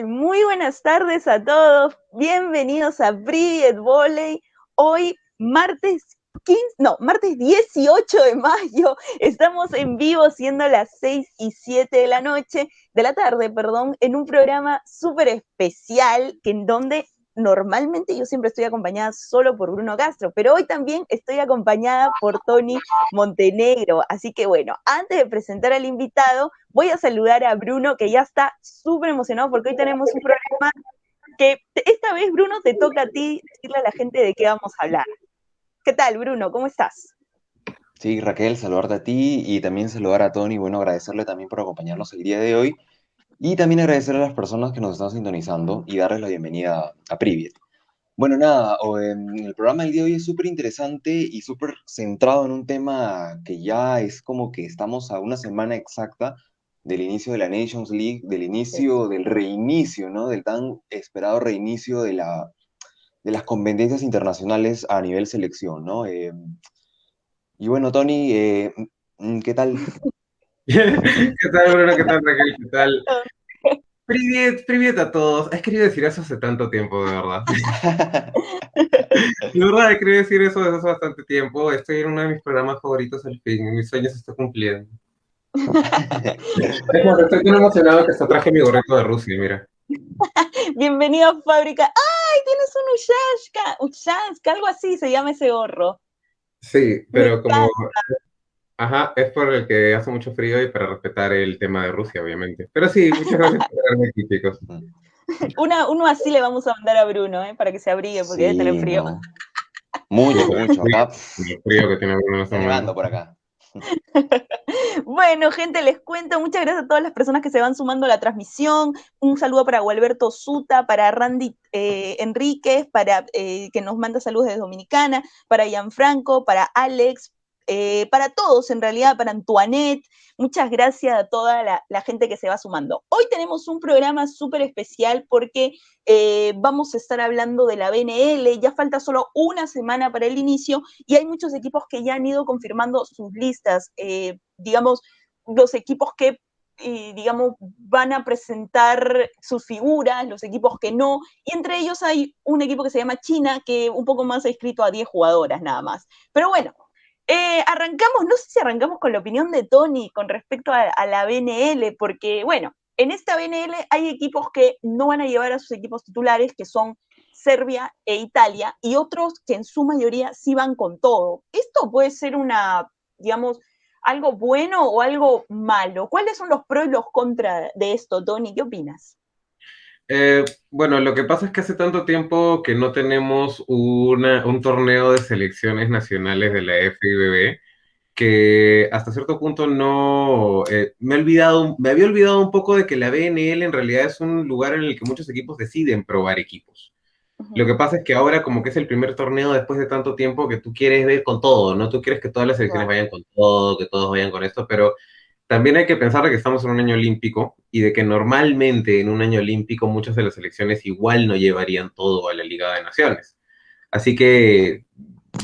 Muy buenas tardes a todos. Bienvenidos a Privet Volley. Hoy, martes 15, no, martes 18 de mayo. Estamos en vivo siendo las 6 y 7 de la noche, de la tarde, perdón, en un programa súper especial que en donde normalmente yo siempre estoy acompañada solo por Bruno Castro, pero hoy también estoy acompañada por Tony Montenegro. Así que bueno, antes de presentar al invitado, voy a saludar a Bruno, que ya está súper emocionado porque hoy tenemos un programa que esta vez, Bruno, te toca a ti decirle a la gente de qué vamos a hablar. ¿Qué tal, Bruno? ¿Cómo estás? Sí, Raquel, saludarte a ti y también saludar a Tony. Bueno, agradecerle también por acompañarnos el día de hoy. Y también agradecer a las personas que nos están sintonizando y darles la bienvenida a Privet. Bueno, nada, el programa del día de hoy es súper interesante y súper centrado en un tema que ya es como que estamos a una semana exacta del inicio de la Nations League, del inicio, del reinicio, ¿no? Del tan esperado reinicio de, la, de las competencias internacionales a nivel selección, ¿no? Eh, y bueno, Tony, eh, ¿qué tal? ¿Qué tal, Bruno? ¿Qué tal, Raquel? ¿Qué tal? Privet, privet a todos. He querido decir eso hace tanto tiempo, de verdad. de verdad, he querido decir eso desde hace bastante tiempo. Estoy en uno de mis programas favoritos al fin. Mis sueños se están cumpliendo. Estoy tan emocionado que hasta traje mi gorrito de Rusia, mira. Bienvenido a Fábrica. ¡Ay, tienes un Ushashka! Ushashka, algo así se llama ese gorro. Sí, pero como Ajá, es por el que hace mucho frío y para respetar el tema de Rusia, obviamente. Pero sí, muchas gracias por darme aquí, chicos. Una, uno así le vamos a mandar a Bruno, ¿eh? para que se abrigue, porque sí, debe frío. Mucho, mucho. Acá. El frío que tiene Bruno está por acá. bueno, gente, les cuento. Muchas gracias a todas las personas que se van sumando a la transmisión. Un saludo para Gualberto Suta, para Randy eh, Enríquez, para eh, que nos manda saludos desde Dominicana, para Gianfranco, para Alex, eh, para todos, en realidad, para Antoinette. Muchas gracias a toda la, gente que se va sumando. Hoy tenemos un programa súper especial porque eh, vamos a estar hablando de la BNL. Ya falta solo una semana para el inicio y hay muchos equipos que ya han ido confirmando sus listas. Eh, digamos, los equipos que digamos, van a presentar sus figuras, los equipos que no, y entre ellos hay un equipo que se llama China, que un poco más ha escrito a 10 jugadoras nada más. Pero bueno, eh, arrancamos, no sé si arrancamos con la opinión de Tony con respecto a, la BNL, porque bueno, en esta BNL hay equipos que no van a llevar a sus equipos titulares, que son Serbia e Italia, y otros que en su mayoría sí van con todo. Esto puede ser una, digamos, algo bueno o algo malo. ¿Cuáles son los pros y los contras de esto, Tony? ¿Qué opinas? Eh, bueno, lo que pasa es que hace tanto tiempo que no tenemos un torneo de selecciones nacionales de la FIBB que hasta cierto punto no eh, me, he olvidado, me había olvidado un poco de que la BNL en realidad es un lugar en el que muchos equipos deciden probar equipos. Lo que pasa es que ahora como que es el primer torneo después de tanto tiempo que tú quieres ver con todo, ¿no? Tú quieres que todas las selecciones vayan con todo, que todos vayan con esto, pero también hay que pensar que estamos en un año olímpico y de que normalmente en un año olímpico muchas de las selecciones igual no llevarían todo a la Liga de Naciones. Así que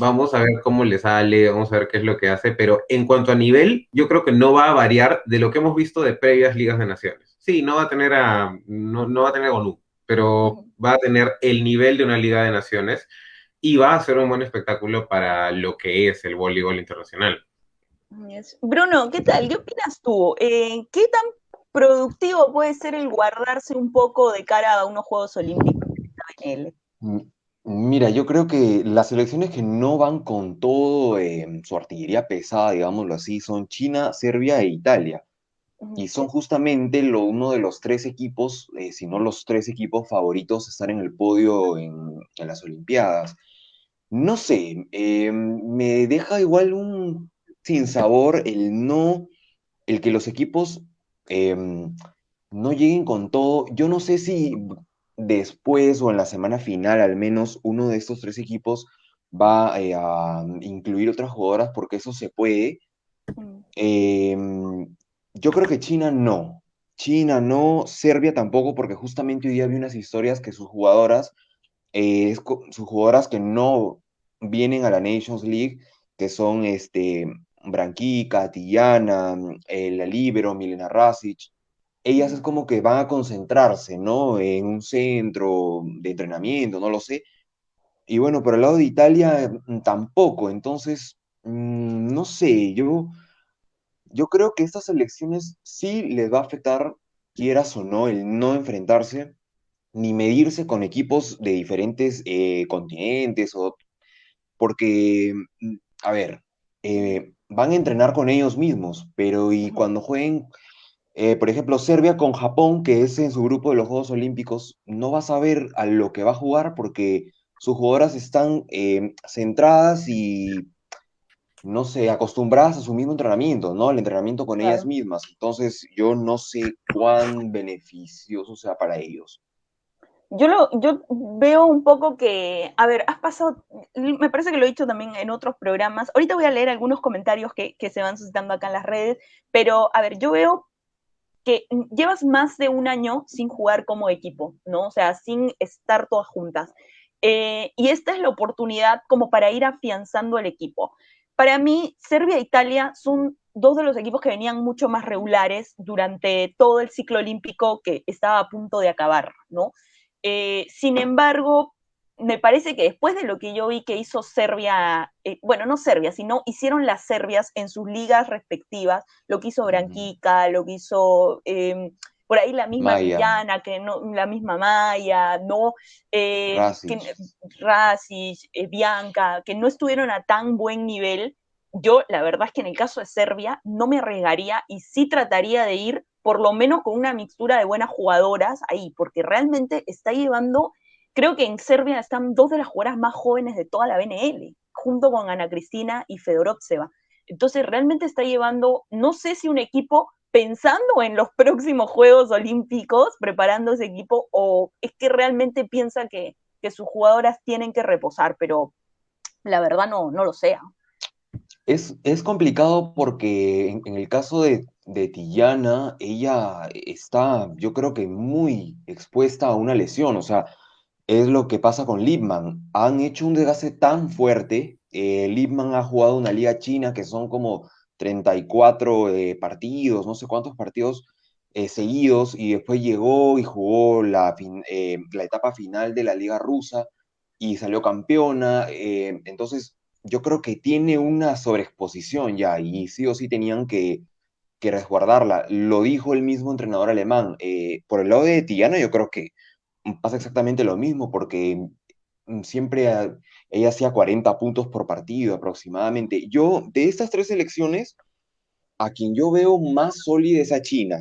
vamos a ver cómo le sale, vamos a ver qué es lo que hace, pero en cuanto a nivel, yo creo que no va a variar de lo que hemos visto de previas Ligas de Naciones. Sí, no va a tener a, no, va a tener pero va a tener el nivel de una Liga de Naciones y va a ser un buen espectáculo para lo que es el voleibol internacional. Bruno, ¿qué tal? ¿Qué opinas tú? Eh, ¿Qué tan productivo puede ser el guardarse un poco de cara a unos Juegos Olímpicos mm, Mira, yo creo que las selecciones que no van con todo eh, su artillería pesada, digámoslo así, son China, Serbia e Italia. Y son justamente lo, uno de los tres equipos, eh, si no los tres equipos favoritos, a estar en el podio en, las Olimpiadas. No sé, me deja igual un sin sabor, el no, el que los equipos em, no lleguen con todo. Yo no sé si después o en la semana final al menos uno de estos tres equipos va eh, a incluir otras jugadoras porque eso se puede. Em, yo creo que China no. China no, Serbia tampoco, porque justamente hoy día vi unas historias que sus jugadoras, eh, sus jugadoras que no vienen a la Nations League, que son este, Branquica, Tillana, eh, la Libero, Milena Rasic, ellas es como que van a concentrarse, ¿no? En un centro de entrenamiento, no lo sé. Y bueno, por el lado de Italia mm, tampoco, entonces, mm, no sé, yo, yo creo que estas elecciones sí les va a afectar, quieras o no, el no enfrentarse ni medirse con equipos de diferentes eh, continentes, o, porque, mm, a ver, eh, van a entrenar con ellos mismos, pero y cuando jueguen, eh, por ejemplo, Serbia con Japón, que es en su grupo de los Juegos Olímpicos, no vas a ver a lo que va a jugar porque sus jugadoras están centradas y no sé, acostumbradas a su mismo entrenamiento, ¿no? El entrenamiento con ellas mismas. Entonces, yo no sé cuán beneficioso sea para ellos yo, lo, yo veo un poco que, a ver, has pasado, me parece que lo he dicho también en otros programas, ahorita voy a leer algunos comentarios que, que se van suscitando acá en las redes, pero a ver, yo veo que llevas más de un año sin jugar como equipo, ¿no? O sea, sin estar todas juntas. Eh, y esta es la oportunidad como para ir afianzando el equipo. Para mí, Serbia e Italia son dos de los equipos que venían mucho más regulares durante todo el ciclo olímpico que estaba a punto de acabar, ¿no? Eh, sin embargo, me parece que después de lo que yo vi que hizo Serbia, eh, bueno, no Serbia, sino hicieron las Serbias en sus ligas respectivas, lo que hizo Branquica, lo que hizo em, por ahí la misma Villana, que no, la misma Maya, no, eh, eh, Bianca, que no estuvieron a tan buen nivel. Yo, la verdad es que en el caso de Serbia, no me arriesgaría y sí trataría de ir por lo menos con una mixtura de buenas jugadoras ahí, porque realmente está llevando, creo que en Serbia están dos de las jugadoras más jóvenes de toda la BNL, junto con Ana Cristina y Fedorovseva. Entonces realmente está llevando, no sé si un equipo pensando en los próximos Juegos Olímpicos, preparando ese equipo, o es que realmente piensa que, sus jugadoras tienen que reposar, pero la verdad no, no lo sé. Es, es complicado porque en el caso de de Tillana, ella está, yo creo que muy expuesta a una lesión, o sea, es lo que pasa con Lipman. Han hecho un desgaste tan fuerte, eh, Lipman ha jugado una liga china que son como 34 eh, partidos, no sé cuántos partidos eh, seguidos, y después llegó y jugó la, la etapa final de la liga rusa y salió campeona, entonces yo creo que tiene una sobreexposición ya, y sí o sí tenían que que resguardarla. Lo dijo el mismo entrenador alemán. Eh, por el lado de Tiana, yo creo que pasa exactamente lo mismo, porque mm, siempre ella hacía 40 puntos por partido aproximadamente. Yo, de estas tres elecciones, a quien yo veo más sólida es a China.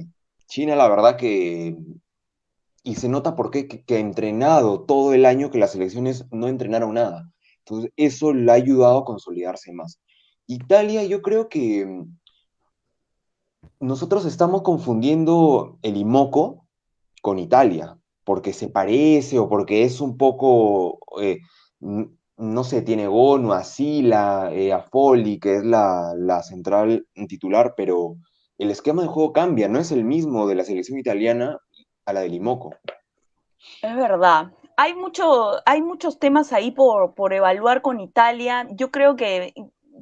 China, la verdad que... Y se nota por qué que, ha entrenado todo el año que las elecciones no entrenaron nada. Entonces, eso le ha ayudado a consolidarse más. Italia, yo creo que nosotros estamos confundiendo el Imoco con Italia, porque se parece o porque es un poco, eh, no sé, tiene Bono, Asila, eh, Afoli, que es la, central titular, pero el esquema de juego cambia, no es el mismo de la selección italiana a la del Imoco. Es verdad. Hay, mucho, hay muchos temas ahí por, por evaluar con Italia. Yo creo que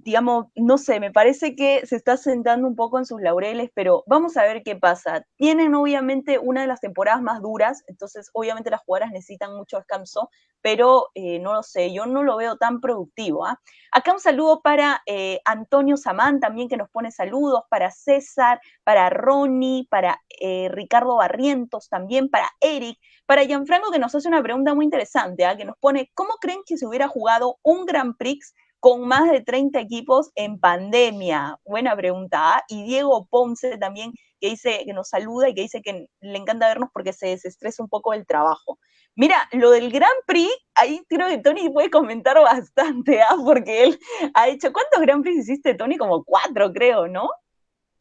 digamos, no sé, me parece que se está sentando un poco en sus laureles, pero vamos a ver qué pasa. Tienen obviamente una de las temporadas más duras, entonces obviamente las jugadoras necesitan mucho descanso, pero eh, no lo sé, yo no lo veo tan productivo. ¿ah? Acá un saludo para eh, Antonio Samán también que nos pone saludos, para César, para Ronnie, para eh, Ricardo Barrientos también, para Eric, para Gianfranco que nos hace una pregunta muy interesante, ¿ah? que nos pone, ¿cómo creen que se hubiera jugado un Grand Prix con más de 30 equipos en pandemia? Buena pregunta. ¿ah? Y Diego Ponce también, que dice que nos saluda y que dice que le encanta vernos porque se desestresa un poco el trabajo. Mira, lo del Grand Prix, ahí creo que Tony puede comentar bastante, ¿ah? porque él ha hecho, ¿cuántos Grand Prix hiciste, Tony? Como cuatro, creo, ¿no?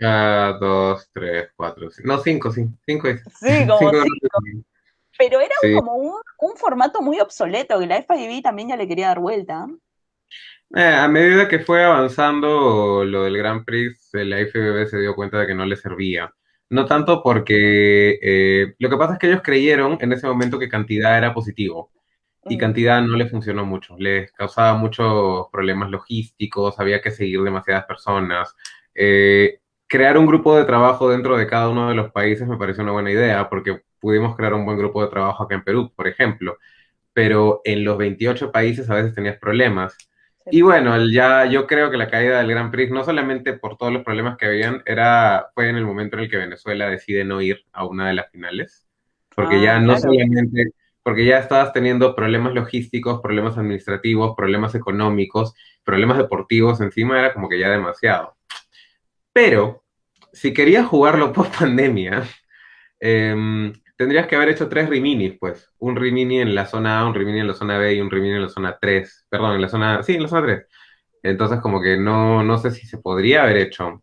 Ah, dos, tres, cuatro, cinco. no, cinco, sí, cinco. Sí, como cinco. Pero era como un, un, formato muy obsoleto, que la FIB también ya le quería dar vuelta. Eh, a medida que fue avanzando lo del Grand Prix, la IFBB se dio cuenta de que no le servía. No tanto porque eh, lo que pasa es que ellos creyeron en ese momento que cantidad era positivo y cantidad no le funcionó mucho. Les causaba muchos problemas logísticos, había que seguir demasiadas personas. Eh, crear un grupo de trabajo dentro de cada uno de los países me pareció una buena idea, porque pudimos crear un buen grupo de trabajo acá en Perú, por ejemplo, pero en los 28 países a veces tenías problemas. Y bueno, ya yo creo que la caída del Grand Prix, no solamente por todos los problemas que habían, era, fue en el momento en el que Venezuela decide no ir a una de las finales, porque ya ah, no solamente, porque ya estabas teniendo problemas logísticos, problemas administrativos, problemas económicos, problemas deportivos, encima era como que ya demasiado. Pero si querías jugarlo post pandemia, em, tendrías que haber hecho tres Riminis, pues. Un Rimini en la zona A, un Rimini en la zona B y un Rimini en la zona 3. Perdón, en la zona. Sí, en la zona 3. Entonces, como que no, no sé si se podría haber hecho.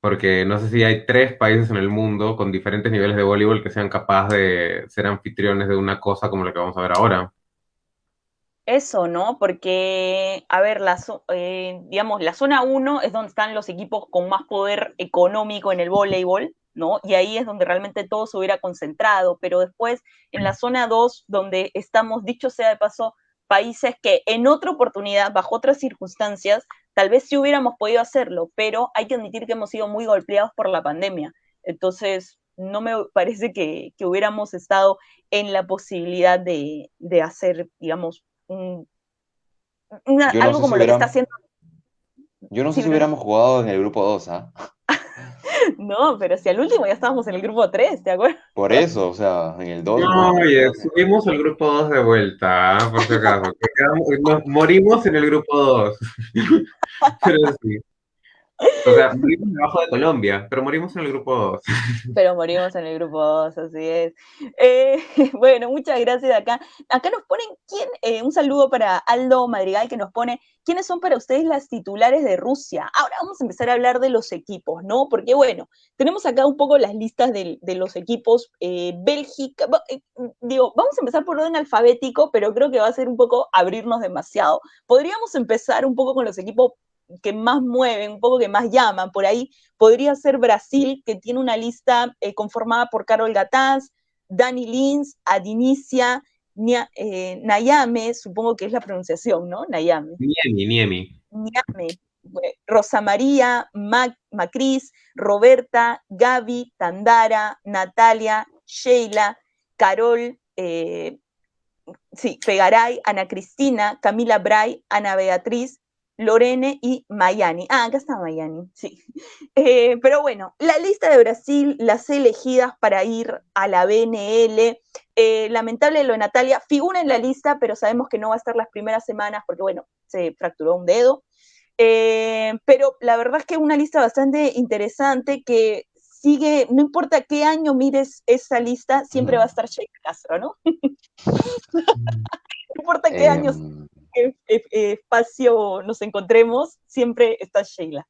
Porque no sé si hay tres países en el mundo con diferentes niveles de voleibol que sean capaces de ser anfitriones de una cosa como la que vamos a ver ahora. Eso, ¿no? Porque, a ver, la, eh, digamos, la zona 1 es donde están los equipos con más poder económico en el voleibol, ¿no? Y ahí es donde realmente todo se hubiera concentrado, pero después en la zona 2, donde estamos, dicho sea de paso, países que en otra oportunidad, bajo otras circunstancias, tal vez sí hubiéramos podido hacerlo, pero hay que admitir que hemos sido muy golpeados por la pandemia. Entonces, no me parece que, hubiéramos estado en la posibilidad de, de hacer, digamos, algo como lo que está haciendo. Yo no sé si hubiéramos jugado en el grupo 2, ¿ah? no, pero si al último ya estábamos en el grupo 3, ¿te acuerdas? Por eso, o sea, en el 2. No, oye, subimos al grupo 2 de vuelta, ¿ah? por si acaso. morimos en el grupo 2. pero sí. O sea, morimos debajo de Colombia, pero morimos en el grupo 2. Pero morimos en el grupo 2, así es. Eh, bueno, muchas gracias acá. Acá nos ponen, ¿quién? Eh, un saludo para Aldo Madrigal que nos pone, ¿quiénes son para ustedes las titulares de Rusia? Ahora vamos a empezar a hablar de los equipos, ¿no? Porque bueno, tenemos acá un poco las listas de, los equipos. Eh, Bélgica, digo, vamos a empezar por orden alfabético, pero creo que va a ser un poco abrirnos demasiado. Podríamos empezar un poco con los equipos que más mueven, un poco que más llaman. Por ahí podría ser Brasil, que tiene una lista eh, conformada por Carol Gataz, Dani Lins, Adinicia, eh, Nayame, supongo que es la pronunciación, ¿no? Nayame. Niemi, Niemi. Niame. Rosa María, Macris, Roberta, Gaby, Tandara, Natalia, Sheila, Carol, eh, sí, Fegaray, Ana Cristina, Camila Bray, Ana Beatriz, Lorene y Mayani. Ah, acá está Mayani, sí. Eh, pero bueno, la lista de Brasil, las elegidas para ir a la BNL. Eh, lamentable lo de Natalia, figura en la lista, pero sabemos que no va a estar las primeras semanas porque, bueno, se fracturó un dedo. Eh, pero la verdad es que es una lista bastante interesante que sigue, no importa qué año mires esa lista, siempre va a estar Sheikh Castro, ¿no? no importa qué años em, espacio nos encontremos, siempre está Sheila.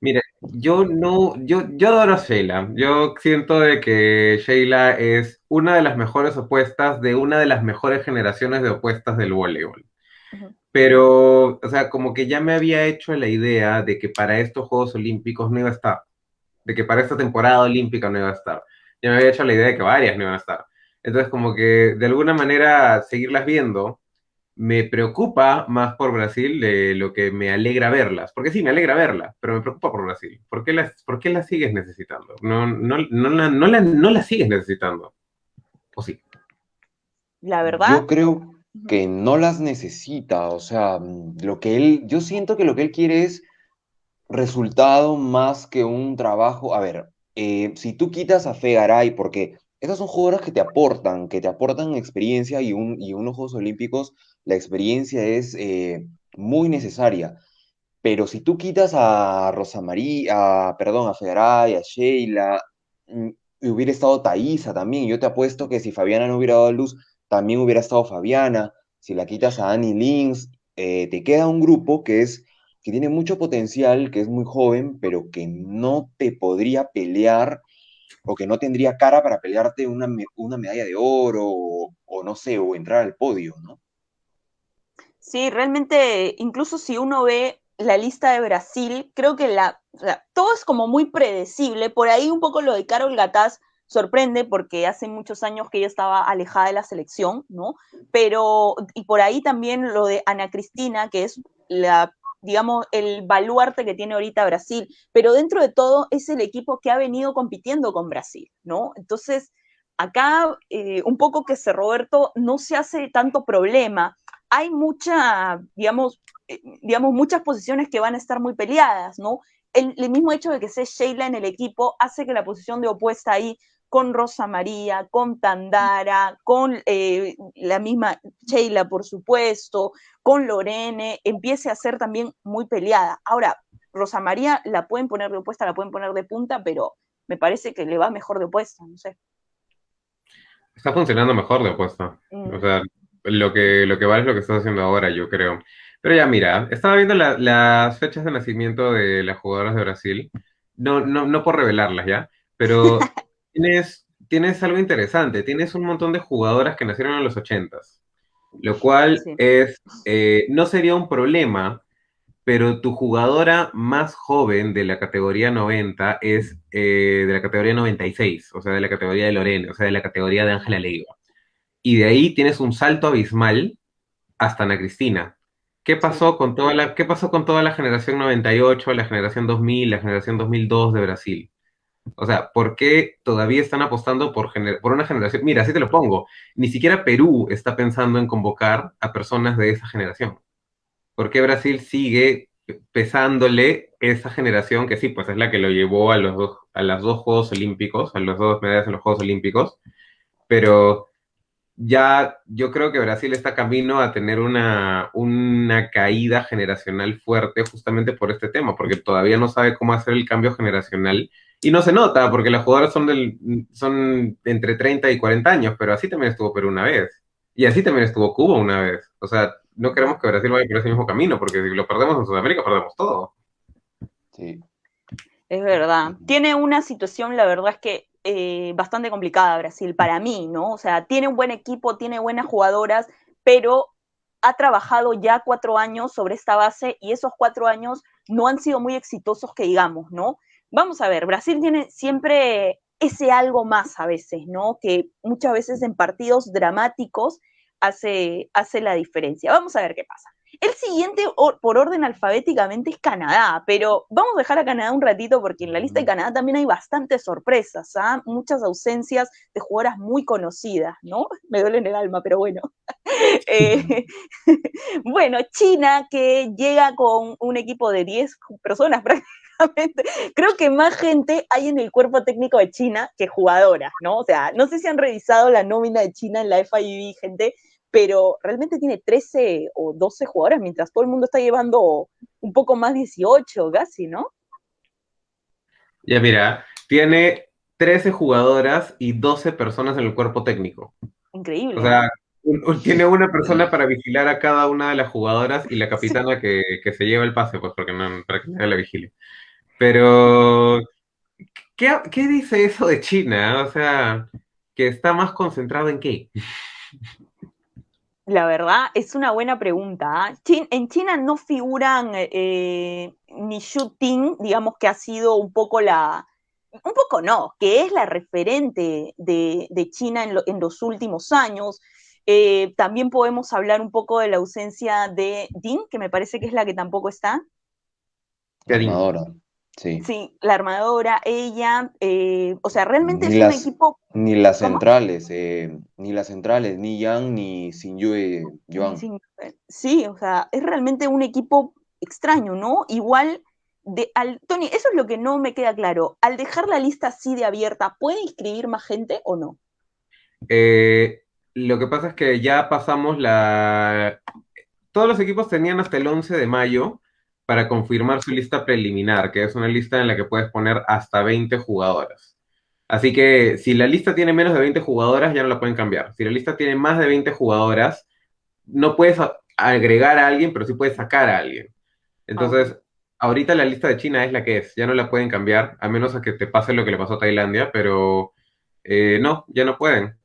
Mire, yo no, yo, yo adoro a Sheila. Yo siento de que Sheila es una de las mejores opuestas de una de las mejores generaciones de opuestas del voleibol. Pero, o sea, como que ya me había hecho la idea de que para estos Juegos Olímpicos no iba a estar. De que para esta temporada olímpica no iba a estar. Ya me había hecho la idea de que varias no iban a estar. Entonces, como que de alguna manera seguirlas viendo me preocupa más por Brasil de lo que me alegra verlas. Porque sí, me alegra verlas, pero me preocupa por Brasil. ¿Por qué las, por qué las sigues necesitando? No, no, no, la, no, la, no la sigues necesitando. ¿O sí? La verdad. Yo creo que no las necesita. O sea, lo que él, yo siento que lo que él quiere es resultado más que un trabajo. A ver, eh, si tú quitas a Fegaray, porque esas son jugadoras que te aportan, que te aportan experiencia y, un, y unos Juegos Olímpicos la experiencia es eh, muy necesaria. Pero si tú quitas a Rosa María, perdón, a Fegaray, a Sheila, mm, hubiera estado Thaisa también. Yo te apuesto que si Fabiana no hubiera dado luz, también hubiera estado Fabiana. Si la quitas a Annie Lins, eh, te queda un grupo que es que tiene mucho potencial, que es muy joven, pero que no te podría pelear o que no tendría cara para pelearte una, una medalla de oro o, no sé, o entrar al podio, ¿no? Sí, realmente, incluso si uno ve la lista de Brasil, creo que la, todo es como muy predecible. Por ahí un poco lo de Carol Gataz sorprende porque hace muchos años que ella estaba alejada de la selección, ¿no? Pero, y por ahí también lo de Ana Cristina, que es la digamos, el baluarte que tiene ahorita Brasil, pero dentro de todo es el equipo que ha venido compitiendo con Brasil, ¿no? Entonces, acá eh, un poco que se Roberto no se hace tanto problema. Hay mucha, digamos, eh, digamos, muchas posiciones que van a estar muy peleadas, ¿no? El, el, mismo hecho de que sea Sheila en el equipo hace que la posición de opuesta ahí con Rosa María, con Tandara, con eh, la misma Sheila, por supuesto, con Lorene, empiece a ser también muy peleada. Ahora, Rosa María la pueden poner de opuesta, la pueden poner de punta, pero me parece que le va mejor de opuesta, no sé. Está funcionando mejor de opuesta. Mm. O sea, lo que, lo que vale es lo que estás haciendo ahora, yo creo. Pero ya, mira, estaba viendo las fechas de nacimiento de las jugadoras de Brasil. No, no, no por revelarlas ya, pero tienes, tienes algo interesante, tienes un montón de jugadoras que nacieron en los 80 lo cual es, eh, no sería un problema, pero tu jugadora más joven de la categoría 90 es eh, de la categoría 96, o sea, de la categoría de Lorena, o sea, de la categoría de Ángela Leiva. Y de ahí tienes un salto abismal hasta Ana Cristina. ¿Qué pasó, con toda la, ¿Qué pasó con toda la generación 98, la generación 2000, la generación 2002 de Brasil? O sea, ¿por qué todavía están apostando por, por una generación? Mira, así te lo pongo. Ni siquiera Perú está pensando en convocar a personas de esa generación. ¿Por qué Brasil sigue pesándole esa generación que sí, pues es la que lo llevó a los dos, a los dos Juegos Olímpicos, a los dos medallas en los Juegos Olímpicos, pero ya yo creo que Brasil está camino a tener una, una caída generacional fuerte justamente por este tema, porque todavía no sabe cómo hacer el cambio generacional y no se nota porque las jugadoras son, del, son entre 30 y 40 años, pero así también estuvo Perú una vez. Y así también estuvo Cuba una vez. O sea, no queremos que Brasil vaya por ese mismo camino, porque si lo perdemos en Sudamérica, perdemos todo. Sí. Es verdad. Tiene una situación, la verdad es que eh, bastante complicada Brasil para mí, ¿no? O sea, tiene un buen equipo, tiene buenas jugadoras, pero ha trabajado ya cuatro años sobre esta base y esos cuatro años no han sido muy exitosos que digamos, ¿no? Vamos a ver, Brasil tiene siempre ese algo más a veces, ¿no? Que muchas veces en partidos dramáticos hace, hace la diferencia. Vamos a ver qué pasa. El siguiente, por orden alfabéticamente, es Canadá, pero vamos a dejar a Canadá un ratito porque en la lista de Canadá también hay bastantes sorpresas, ¿ah? muchas ausencias de jugadoras muy conocidas, ¿no? Me duele en el alma, pero bueno. Eh, bueno, China que llega con un equipo de 10 personas prácticamente Creo que más gente hay en el cuerpo técnico de China que jugadoras, ¿no? O sea, no sé si han revisado la nómina de China en la FIB, gente, pero realmente tiene 13 o 12 jugadoras, mientras todo el mundo está llevando un poco más 18 casi, ¿no? Ya mira, tiene 13 jugadoras y 12 personas en el cuerpo técnico. Increíble. O sea, tiene una persona para vigilar a cada una de las jugadoras y la capitana que, se lleva el pase, pues porque no, para que nadie la vigile. Pero, ¿qué, dice eso de China? O sea, que está más concentrado en qué. La verdad es una buena pregunta. ¿ah? En China no figuran eh, ni Xu Ting, digamos que ha sido un poco la, un poco no, que es la referente de, China en, los últimos años. Eh, también podemos hablar un poco de la ausencia de Ding, que me parece que es la que tampoco está. Sí. la armadora, ella, eh, o sea, realmente es un equipo... Ni las centrales, eh, ni las centrales, ni Yang, ni Sinyue Yuan. Sí, o sea, es realmente un equipo extraño, ¿no? Igual, de, al, Tony, eso es lo que no me queda claro. Al dejar la lista así de abierta, ¿puede inscribir más gente o no? Eh, lo que pasa es que ya pasamos la... Todos los equipos tenían hasta el 11 de mayo para confirmar su lista preliminar, que es una lista en la que puedes poner hasta 20 jugadoras. Así que si la lista tiene menos de 20 jugadoras, ya no la pueden cambiar. Si la lista tiene más de 20 jugadoras, no puedes agregar a alguien, pero sí puedes sacar a alguien. Entonces, ahorita la lista de China es la que es, ya no la pueden cambiar, a menos a que te pase lo que le pasó a Tailandia, pero eh, no, ya no pueden.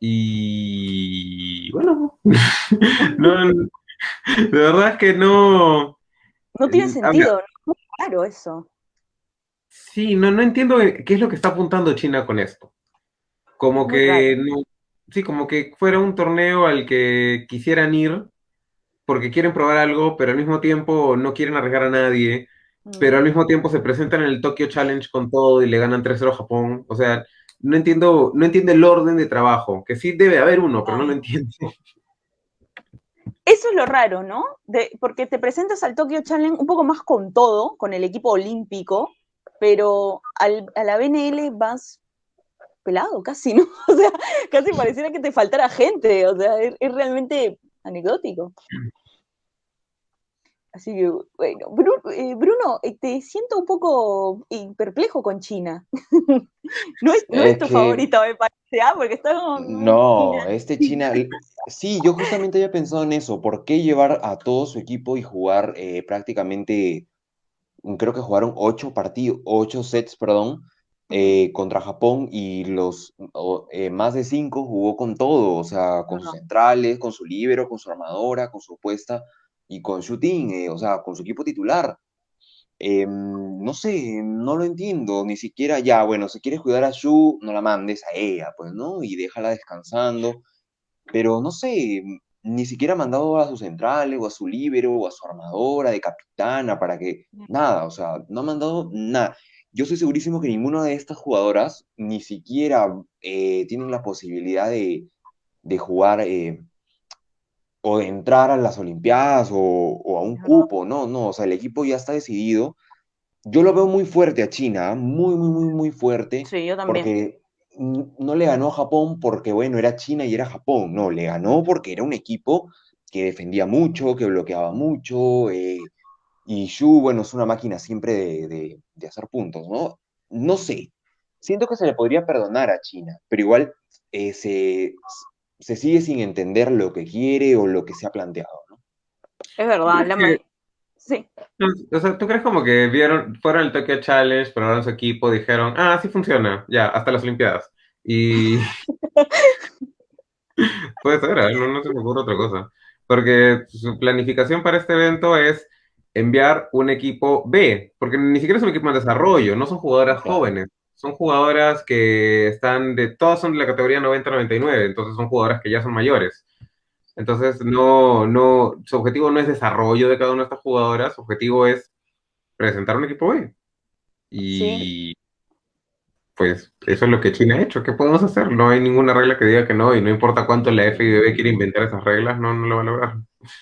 Y bueno, de verdad es que no, no tiene sentido, ¿no? es claro eso. Sí, no, no entiendo qué es lo que está apuntando China con esto. Como que, sí, como que fuera un torneo al que quisieran ir, porque quieren probar algo, pero al mismo tiempo no quieren arriesgar a nadie, pero al Mm. mismo tiempo se presentan en el Tokyo Challenge con todo y le ganan 3-0 a Japón. O sea, no entiendo, no entiendo el orden de trabajo, que sí debe haber uno, pero no lo entiendo. Eso es lo raro, ¿no? De, porque te presentas al Tokyo Challenge un poco más con todo, con el equipo olímpico, pero al, a la BNL vas pelado casi, ¿no? O sea, casi pareciera que te faltara gente, o sea, es, es realmente anecdótico. Así que, bueno, eh, Bruno, eh, te siento un poco eh, perplejo con China. no es, no es Es tu que- favorito, me parece, ¿ah? Porque está como... No, China. este China, sí, yo justamente había pensado en eso, ¿por qué llevar a todo su equipo y jugar eh, prácticamente, mm, creo que jugaron ocho partidos, ocho sets, perdón, eh, contra Japón y los eh, más de cinco jugó con todo, o sea, con sus centrales, con su líbero, con su armadora, con su puesta y con shooting, eh, o sea, con su equipo titular. Em, no sé, no lo entiendo, ni siquiera ya, bueno, si quieres cuidar a Shu, no la mandes a ella, pues, ¿no? Y déjala descansando, pero no sé, ni siquiera ha mandado a sus centrales, o a su líbero, o a su armadora de capitana, para que, nada, o sea, no ha mandado nada. Yo estoy segurísimo que ninguna de estas jugadoras ni siquiera eh, tienen la posibilidad de, de jugar eh, o de entrar a las Olimpiadas o, o a un cupo, no, no, o sea, el equipo ya está decidido. Yo lo veo muy fuerte a China, ¿ah? muy, muy, muy, muy fuerte, Sí, yo también. porque no le ganó a Japón porque, bueno, era China y era Japón, no, le ganó porque era un equipo que defendía mucho, que bloqueaba mucho, eh, y Shu, bueno, es una máquina siempre de, de- de hacer puntos, ¿no? No sé, siento que se le podría perdonar a China, pero igual eh, se, se sigue sin entender lo que quiere o lo que se ha planteado, ¿no? Es verdad, la que- Sí, O sea, ¿tú crees como que vieron, fueron al Tokyo Challenge, probaron su equipo, dijeron, ah, sí funciona, ya, hasta las Olimpiadas? Y puede ser, ¿eh? no, no se me ocurre otra cosa. Porque su planificación para este evento es enviar un equipo B, porque ni siquiera es un equipo en desarrollo, no son jugadoras jóvenes, son jugadoras que están de, todas son de la categoría 90-99, entonces son jugadoras que ya son mayores. Entonces, no, no, su objetivo no es desarrollo de cada una de estas jugadoras, su objetivo es presentar un equipo B. Y pues eso es lo que China ha hecho. ¿Qué podemos hacer? No hay ninguna regla que diga que no, y no importa cuánto la FIBB quiere inventar esas reglas, no, no lo va a lograr.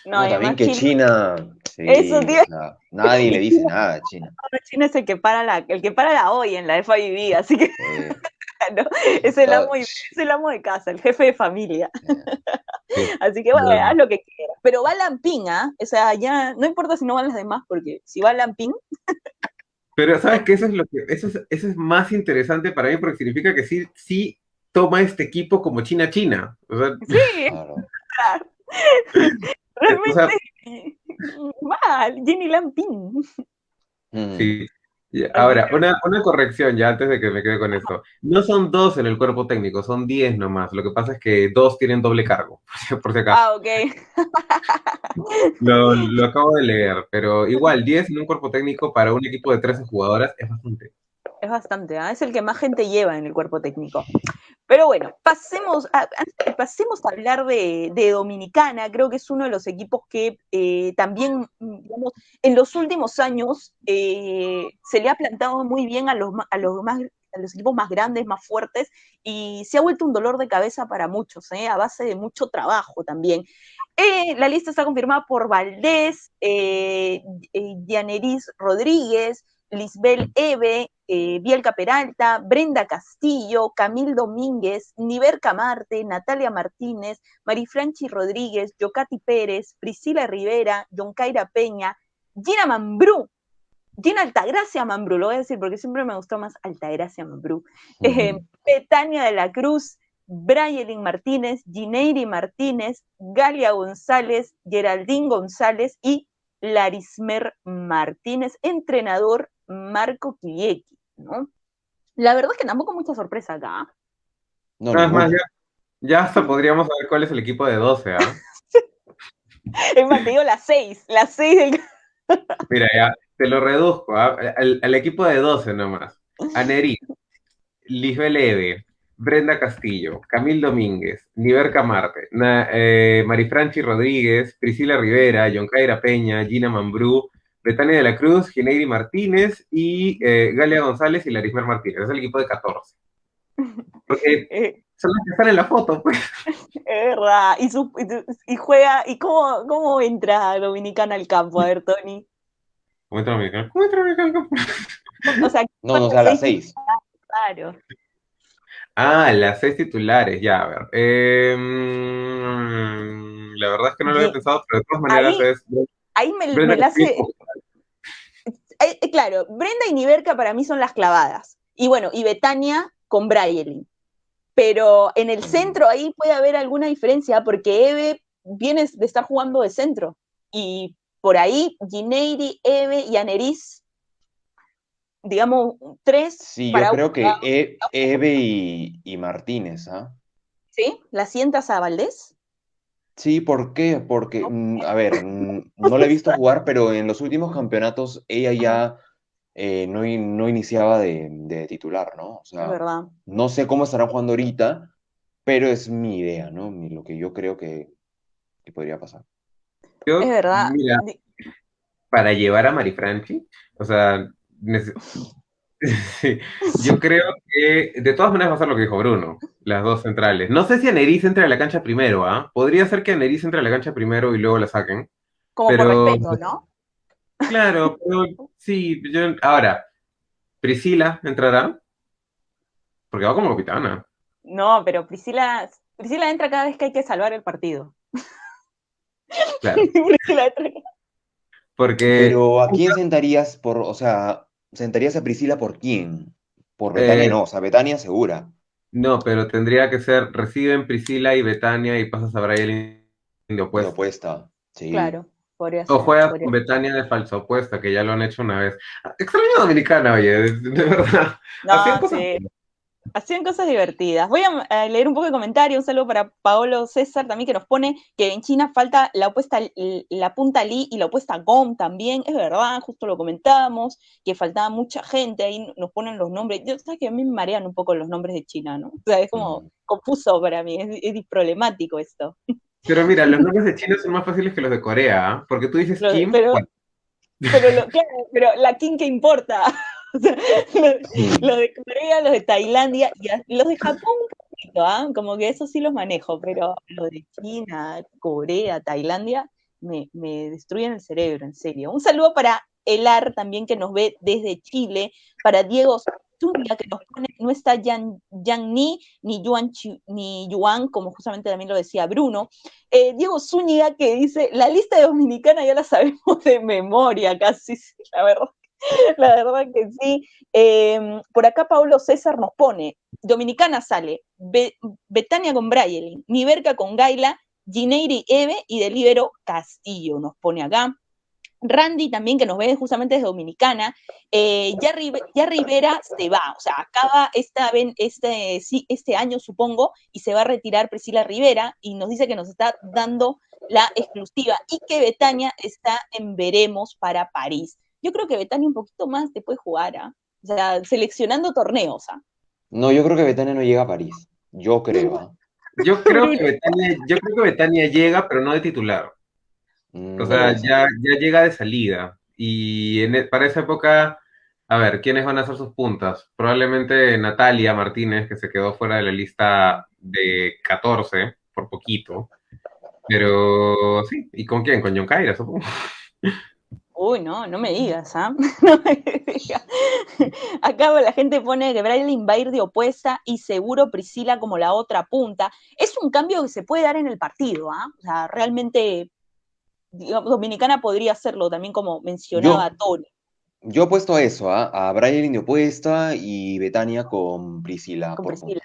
No, No, también que China, China, sí, Eso, tío. o sea, nadie le dice nada a China. China es el que para la, el que para la hoy en la FIB, así que Eh, no, es el amo, es el amo de casa, el jefe de familia. Sí. Así que bueno, Bueno. haz lo que quieras. Pero va Lamping, ¿ah? O sea, ya no importa si no van las demás, porque si va Lamping, Pero sabes que eso es lo que, eso es, eso es más interesante para mí porque significa que sí, sí toma este equipo como China China. O sea, sí, claro. O sea, realmente mal, Jenny Lamping. Mm. sí. Ahora, una, una corrección ya antes de que me quede con esto. No son dos en el cuerpo técnico, son diez nomás. Lo que pasa es que dos tienen doble cargo, por si acaso. Ah, ok. Lo, lo acabo de leer, pero igual, 10 en un cuerpo técnico para un equipo de 13 jugadoras es bastante. Es bastante, ¿ah? es el que más gente lleva en el cuerpo técnico. Pero bueno, pasemos a, pasemos a hablar de, de Dominicana. Creo que es uno de los equipos que eh, también, digamos, en los últimos años eh, se le ha plantado muy bien a los, a, los más, a los equipos más grandes, más fuertes, y se ha vuelto un dolor de cabeza para muchos, ¿eh? a base de mucho trabajo también. La lista está confirmada por Valdés, eh, Dianeris Rodríguez, Lisbel Eve, eh, Bielka Peralta, Brenda Castillo, Camil Domínguez, Niver Camarte, Natalia Martínez, Marifranchi Rodríguez, Yocati Pérez, Priscila Rivera, Yoncaira Peña, Gina Mambrú, Gina Altagracia Mambrú, lo voy a decir porque siempre me gustó más Altagracia Mambrú, eh. Betania de la Cruz, Brayelin Martínez, Gineiri Martínez, Galia González, Geraldine González y Larismer Martínez, entrenador Marco Kilieki, ¿no? La verdad es que tampoco mucha sorpresa acá. No, Nada más, ya, ya hasta podríamos saber cuál es el equipo de 12, ¿ah? Es más, te digo las seis, las seis del... Mira, ya, te lo reduzco, ¿ah? al, al equipo de 12 nomás. Aneri, Lisbel Eve, Brenda Castillo, Camil Domínguez, Niverca Marte, eh, Marifranchi Rodríguez, Priscila Rivera, Yoncaira Peña, Gina Mambrú, Betania de la Cruz, Gineiri Martínez y eh, Galia González y Larismer Martínez. Es el equipo de 14. Porque eh. son los que están en la foto, pues. Es verdad. Y, juega, ¿y cómo, cómo entra Dominicana al campo? A ver, Tony. ¿Cómo entra Dominicana? ¿Cómo entra Dominicana al campo? O sea, no, no, o sea, a las seis. Claro. Ah, las seis titulares, ya, a ver. Em, la verdad es que no lo había pensado, pero de todas maneras es. Ahí me, me la hace. Eh, claro, Brenda y Niverca para mí son las clavadas. Y bueno, y Betania con Braille. Pero en el centro ahí puede haber alguna diferencia porque Eve viene de estar jugando de centro. Y por ahí Gineiri, Eve y Aneris digamos, tres. Sí, yo creo que e, Eve y, Martínez, ¿ah? ¿Sí? ¿La sientas a Valdés? Sí, ¿por qué? Porque, mm, a ver, mm, no la he visto jugar, pero en los últimos campeonatos ella ya eh, no, no, iniciaba de, titular, ¿no? O sea, verdad. no sé cómo estará jugando ahorita, pero es mi idea, ¿no? Lo que yo creo que, podría pasar. es verdad. para llevar a Marifranchi, o sea, Yo creo que de todas maneras va a ser lo que dijo Bruno, las dos centrales. No sé si Aneris entre a la cancha primero, ¿ah? Podría ser que Aneris entre a la cancha primero y luego la saquen. Como por respeto, ¿no? Claro, pero sí, yo... ahora, Priscila entrará, porque va como capitana. No, pero Priscila, Priscila entra cada vez que hay que salvar el partido. Claro. Porque... Pero ¿a quién sentarías por, o sea, ¿Sentarías a Priscila por quién? Por Betania eh, no, o sea, Betania segura. No, pero tendría que ser, reciben Priscila y Betania y pasas a Brian de opuesta. De opuesta, sí. Claro, podría O juegas con Betania de falsa opuesta, que ya lo han hecho una vez. Extraño Dominicana, oye, de, verdad. No, sí hacían cosas divertidas. Voy a, leer un poco de comentario, un saludo para Paolo César también que nos pone que en China falta la opuesta, la punta Li y la opuesta Gom también, es verdad, justo lo comentábamos, que faltaba mucha gente, ahí nos ponen los nombres, yo sabes que a mí me marean un poco los nombres de China, ¿no? O sea, es como mm. confuso para mí, es, problemático esto. Pero mira, los nombres de China son más fáciles que los de Corea, ¿ah? porque tú dices Kim. Pero, pero la Kim que importa. los de Corea, los de Tailandia, y los de Japón un poquito, ¿ah? como que eso sí los manejo, pero los de China, Corea, Tailandia, me, destruyen el cerebro, en serio. Un saludo para Elar también que nos ve desde Chile, para Diego Zúñiga que nos pone, no está Yang, Ni, ni Yuan, ni Yuan, como justamente también lo decía Bruno. Eh, Diego Zúñiga que dice, la lista de Dominicana ya la sabemos de memoria casi, la verdad. La verdad que sí. Em, por acá Pablo César nos pone, Dominicana sale, Betania con Braille, Niverca con Gaila, Gineiri Eve y Delibero Castillo nos pone acá. Randy también, que nos ve justamente desde Dominicana, eh, ya, Rivera se va, o sea, acaba esta, este, este año, supongo, y se va a retirar Priscila Rivera, y nos dice que nos está dando la exclusiva, y que Betania está en Veremos para París yo creo que Betania un poquito más te puede jugar, ¿ah? O sea, seleccionando torneos, ¿ah? No, yo creo que Betania no llega a París. Yo creo. ¿ah? Yo creo que Betania, yo creo que Betania llega, pero no de titular. Mm, o sea, ya, ya llega de salida. Y e, para esa época, a ver, ¿quiénes van a hacer sus puntas? Probablemente Natalia Martínez, que se quedó fuera de la lista de 14, por poquito. Pero sí, ¿y con quién? Con John Caira, supongo. Uy, no, no me digas, ¿ah? No me digas. Acá la gente pone que Braille va a ir de opuesta y seguro Priscila como la otra punta. Es un cambio que se puede dar en el partido, ¿ah? O sea, realmente Dominicana podría hacerlo también como mencionaba Tony. Yo he puesto eso, ¿ah? a Braille de opuesta y Betania con Priscila. Con Priscila.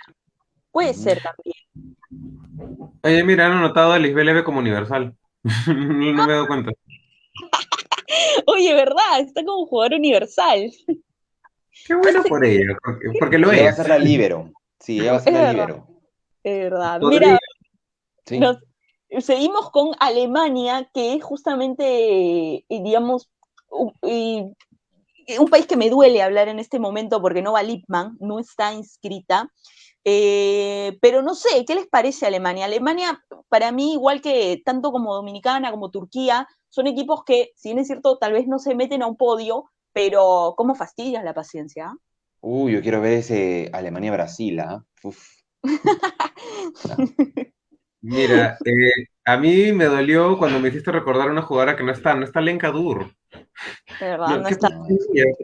Puede ser también. Oye, mira, han anotado a Lisbeth como universal. no me he dado cuenta. Oye, ¿verdad? Está como jugador universal. Qué bueno por ella, porque, lo es. Va a ser la libero. Sí, ella va a ser la libero. Es verdad. Mira, seguimos con Alemania, que es justamente, eh, digamos, un, un país que me duele hablar en este momento porque no va Lipman, no está inscrita. Eh, pero no sé, ¿qué les parece Alemania? Alemania, para mí, igual que tanto como Dominicana, como Turquía, son equipos que, si bien es cierto, tal vez no se meten a un podio, pero ¿cómo fastidias la paciencia? Uy, yo quiero ver ese Alemania-Brasil, ¿ah? Mira, eh, a mí me dolió cuando me hiciste recordar una jugadora que no está, no está Lenka Dur. De verdad, no, está.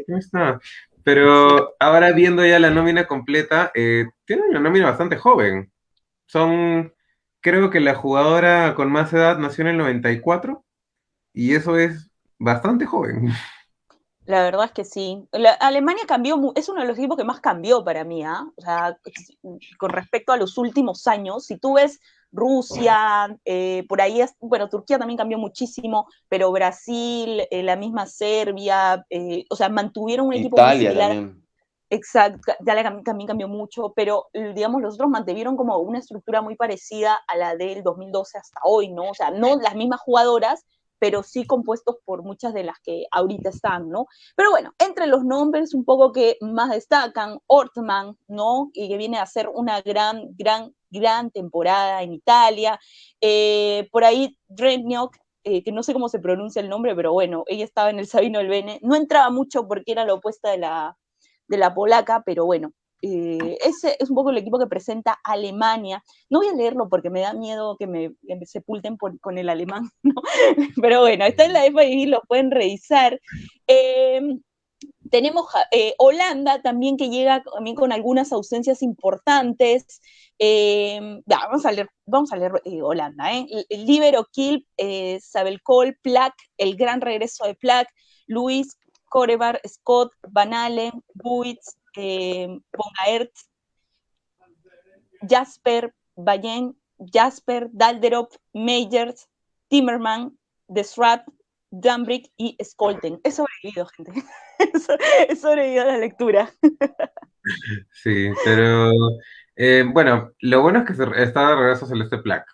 no está. Pero ahora viendo ya la nómina completa, eh, tiene una nómina bastante joven. Son, creo que la jugadora con más edad nació en el 94 y eso es bastante joven. La verdad es que sí. Alemania cambió, es uno de los equipos que más cambió para mí, ¿ah? O sea, con respecto a los últimos años, si tú ves Rusia, eh, por ahí, es, bueno, Turquía también cambió muchísimo, pero Brasil, eh, la misma Serbia, eh, o sea, mantuvieron un equipo muy similar. También. Exacto, Italia también cambió mucho, pero digamos, los otros mantuvieron como una estructura muy parecida a la del 2012 hasta hoy, ¿no? O sea, no las mismas jugadoras, pero sí compuestos por muchas de las que ahorita están, ¿no? Pero bueno, entre los nombres un poco que más destacan, Ortman, ¿no? Y que viene a ser una gran, gran, gran temporada en Italia. Eh, por ahí, Drenjok, eh, que no sé cómo se pronuncia el nombre, pero bueno, ella estaba en el Sabino del Bene. No entraba mucho porque era la opuesta de la, de la polaca, pero bueno, eh, ese es un poco el equipo que presenta Alemania. No voy a leerlo porque me da miedo que me, sepulten con el alemán, pero bueno, está en la FIB, lo pueden revisar. Em, tenemos eh, Holanda también que llega también con algunas ausencias importantes. Em, vamos a leer, vamos a leer eh, Holanda. ¿eh? Libero Kilp, Sabel Cole, Plack, el gran regreso de Plack, Luis, Corebar, Scott, Van Allen, Buitz, eh, Jasper, Bayen, Jasper, Dalderop, Majers, Timmerman, Desrat, Dambrick y Skolten. He sobrevivido, gente. He sobrevivido a la lectura. Sí, pero eh, bueno, lo bueno es que está de regreso Celeste Plaque.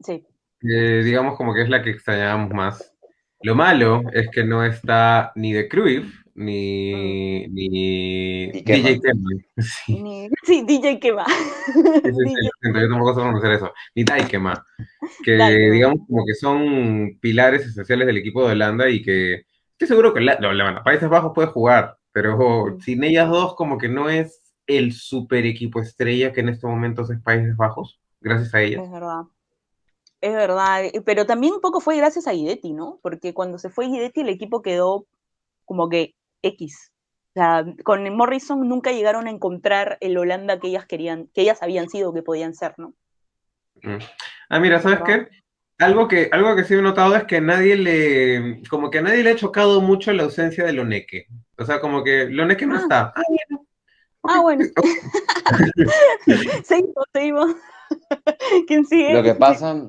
Sí. Eh, digamos como que es la que extrañábamos más. Lo malo es que no está ni de Cruyff, ni, mm. ni DJ Kema. Sí. DJ Kema. yo tampoco sé pronunciar eso. Ni Daikema. Que digamos como que son pilares esenciales del equipo de Holanda y que estoy seguro que la, la, Países Bajos puede jugar, pero mm. sin ellas dos como que no es el super equipo estrella que en estos momentos es Países Bajos, gracias a ellas. Es verdad. Es verdad, pero también un poco fue gracias a Guidetti, ¿no? Porque cuando se fue Guidetti el equipo quedó como que X. O sea, con Morrison nunca llegaron a encontrar el Holanda que ellas querían, que ellas habían sido que podían ser, ¿no? Mm. Ah, mira, ¿sabes qué? Algo que, algo que sí he notado es que nadie le, como que a nadie le ha chocado mucho la ausencia de Loneque. O sea, como que Loneque no ah. está. Ah, bueno. seguimos, seguimos. ¿Quién sigue? Lo que pasa,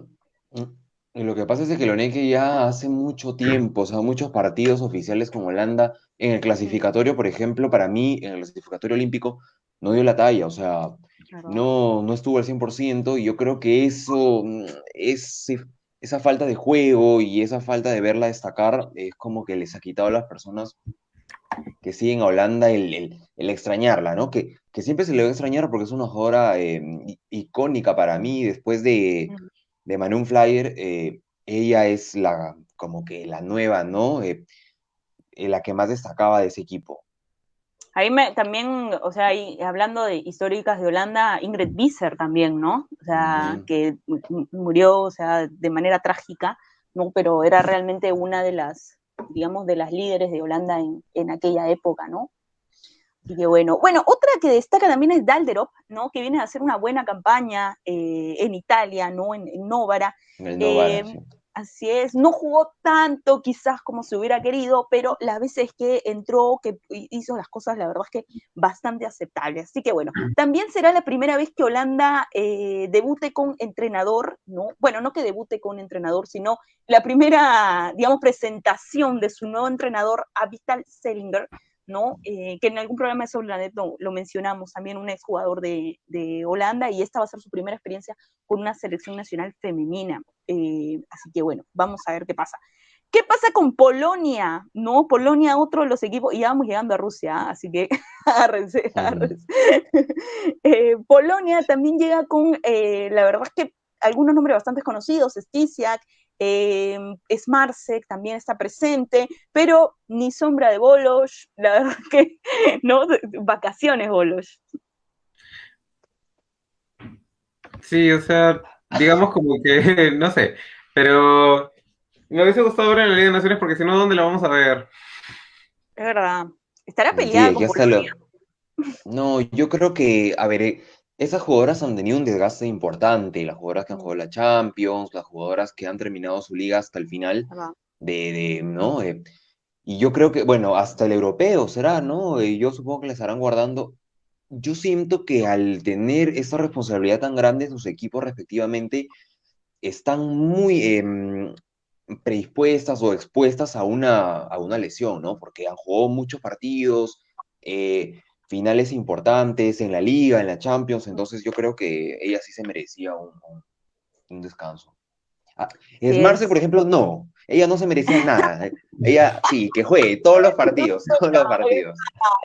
y lo que pasa es que Loneque ya hace mucho tiempo, o sea, muchos partidos oficiales con Holanda, en el clasificatorio, por ejemplo, para mí, en el clasificatorio olímpico, no dio la talla, o sea, no, no estuvo al 100%, y yo creo que eso, mm, es, esa falta de juego y esa falta de verla destacar, es como que les ha quitado a las personas que siguen a Holanda el, extrañarla, ¿no? Que, que, siempre se le va a extrañar porque es una jugadora em, icónica para mí, después de de Manon Flyer, eh, ella es la, como que la nueva, ¿no? Eh, eh, la que más destacaba de ese equipo. Ahí me, también, o sea, hablando de históricas de Holanda, Ingrid Visser también, ¿no? O sea, que murió, o sea, de manera trágica, ¿no? Pero era realmente una de las, digamos, de las líderes de Holanda en, en aquella época, ¿no? Y que bueno. Bueno, otra que destaca también es Dalderop, ¿no? Que viene a hacer una buena campaña eh, en Italia, ¿no? En, Novara. Eh, así es, no jugó tanto quizás como se hubiera querido, pero las veces que entró, que hizo las cosas, la verdad es que bastante aceptables. Así que bueno, también será la primera vez que Holanda eh, debute con entrenador, ¿no? Bueno, no que debute con entrenador, sino la primera, digamos, presentación de su nuevo entrenador, Avital Selinger, ¿no? Eh, que en algún programa de sobre la net lo, mencionamos, también un exjugador de, de Holanda, y esta va a ser su primera experiencia con una selección nacional femenina. Eh, así que bueno, vamos a ver qué pasa. ¿Qué pasa con Polonia? No, Polonia, otro de los equipos, y ya vamos llegando a Rusia, ¿ah? así que agárrense, agárrense. Eh, Polonia también llega con, eh, la verdad es que algunos nombres bastante conocidos, Stisiak, eh, Smarsek también está presente, pero ni sombra de Bolos, la verdad que, ¿no? Vacaciones Bolos. Sí, o sea, digamos como que, no sé, pero me hubiese gustado ver en la Liga de Naciones porque si no, ¿dónde la vamos a ver? Es verdad. Estará peleada con No, yo creo que, a ver, eh, esas jugadoras han tenido un desgaste importante, las jugadoras que han jugado la Champions, las jugadoras que han terminado su liga hasta el final, de, de, ¿no? Eh, y yo creo que, bueno, hasta el europeo será, ¿no? Y yo supongo que le estarán guardando. Yo siento que al tener esa responsabilidad tan grande sus equipos respectivamente, están muy, em, predispuestas o expuestas a una, a una lesión, ¿no? Porque han jugado muchos partidos, eh, finales importantes en la liga, en la Champions, entonces yo creo que ella sí se merecía un, un, descanso. Ah, Marce, por ejemplo, no, ella no se merecía nada. Ella sí, que juegue todos los partidos, todos los partidos.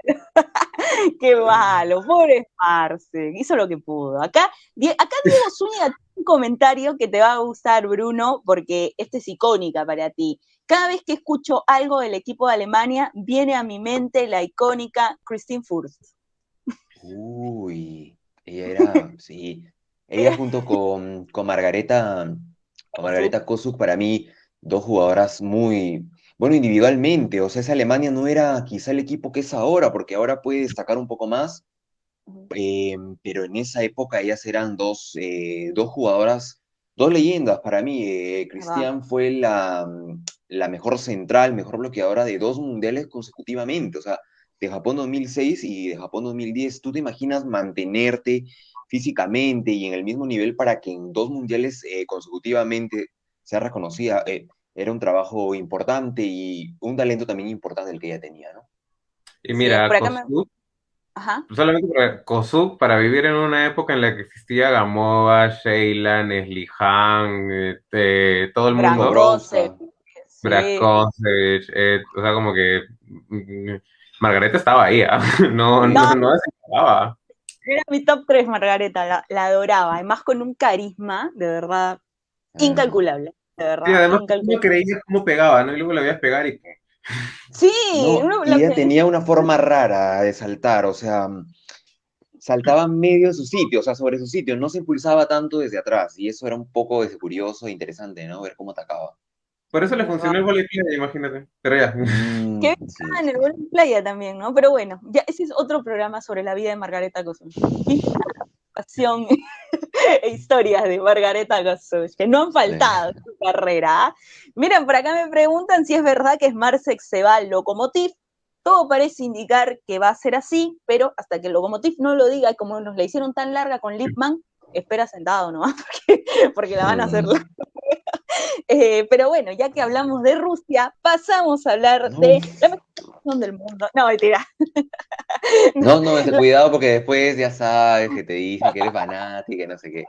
Qué malo, pobre Marce, hizo lo que pudo. Acá, acá Diego Zúñiga un comentario que te va a gustar, Bruno, porque este es icónica para ti. Cada vez que escucho algo del equipo de Alemania, viene a mi mente la icónica Christine Furst. Uy, ella era, sí, ella junto con, con Margareta, con Margareta Kosuk, para mí, dos jugadoras muy, bueno, individualmente, o sea, esa Alemania no era quizá el equipo que es ahora, porque ahora puede destacar un poco más, eh, pero en esa época ellas eran dos, eh, dos jugadoras, dos leyendas para mí. Eh, Cristian fue la, mm, la mejor central, mejor bloqueadora de dos mundiales consecutivamente, o sea, de Japón 2006 y de Japón 2010. ¿Tú te imaginas mantenerte físicamente y en el mismo nivel para que en dos mundiales consecutivamente sea reconocida? era un trabajo importante y un talento también importante el que ella tenía, ¿no? Y mira, Ajá. Solamente para para vivir en una época en la que existía Gamova, Sheila, Nesli Han, este, todo el mundo. Brakosec, eh, o sea, como que mm, Margareta estaba ahí, ¿ah? no, no, no, no Era mi top 3 Margareta, la, la, adoraba, además con un carisma, de verdad, ah. incalculable, de verdad. Sí, además no creías cómo pegaba, ¿no? Y luego la veías pegar y Sí, ella tenía una forma rara de saltar, o sea, saltaba medio de su sitio, o sea, sobre su sitio, no se impulsaba tanto desde atrás, y eso era un poco curioso e interesante, ¿no? Ver cómo atacaba. Por eso le funcionó el playa, imagínate. Pero ya. Mm, que en el volley playa también, ¿no? Pero bueno, ya ese es otro programa sobre la vida de Margareta Cosum. pasión e historias de Margareta Gosuch, que no han faltado en su carrera. Miren, por acá me preguntan si es verdad que Smarsek se va al Lokomotiv. Todo parece indicar que va a ser así, pero hasta que el Lokomotiv no lo diga, como nos la hicieron tan larga con Lipman, espera sentado nomás, porque, porque la van a hacer mm. larga. Eh, pero bueno, ya que hablamos de Rusia, pasamos a hablar de la mejor del mundo. No, mentira. No, no, cuidado porque después ya sabes que te dicen que eres fanática y no sé qué.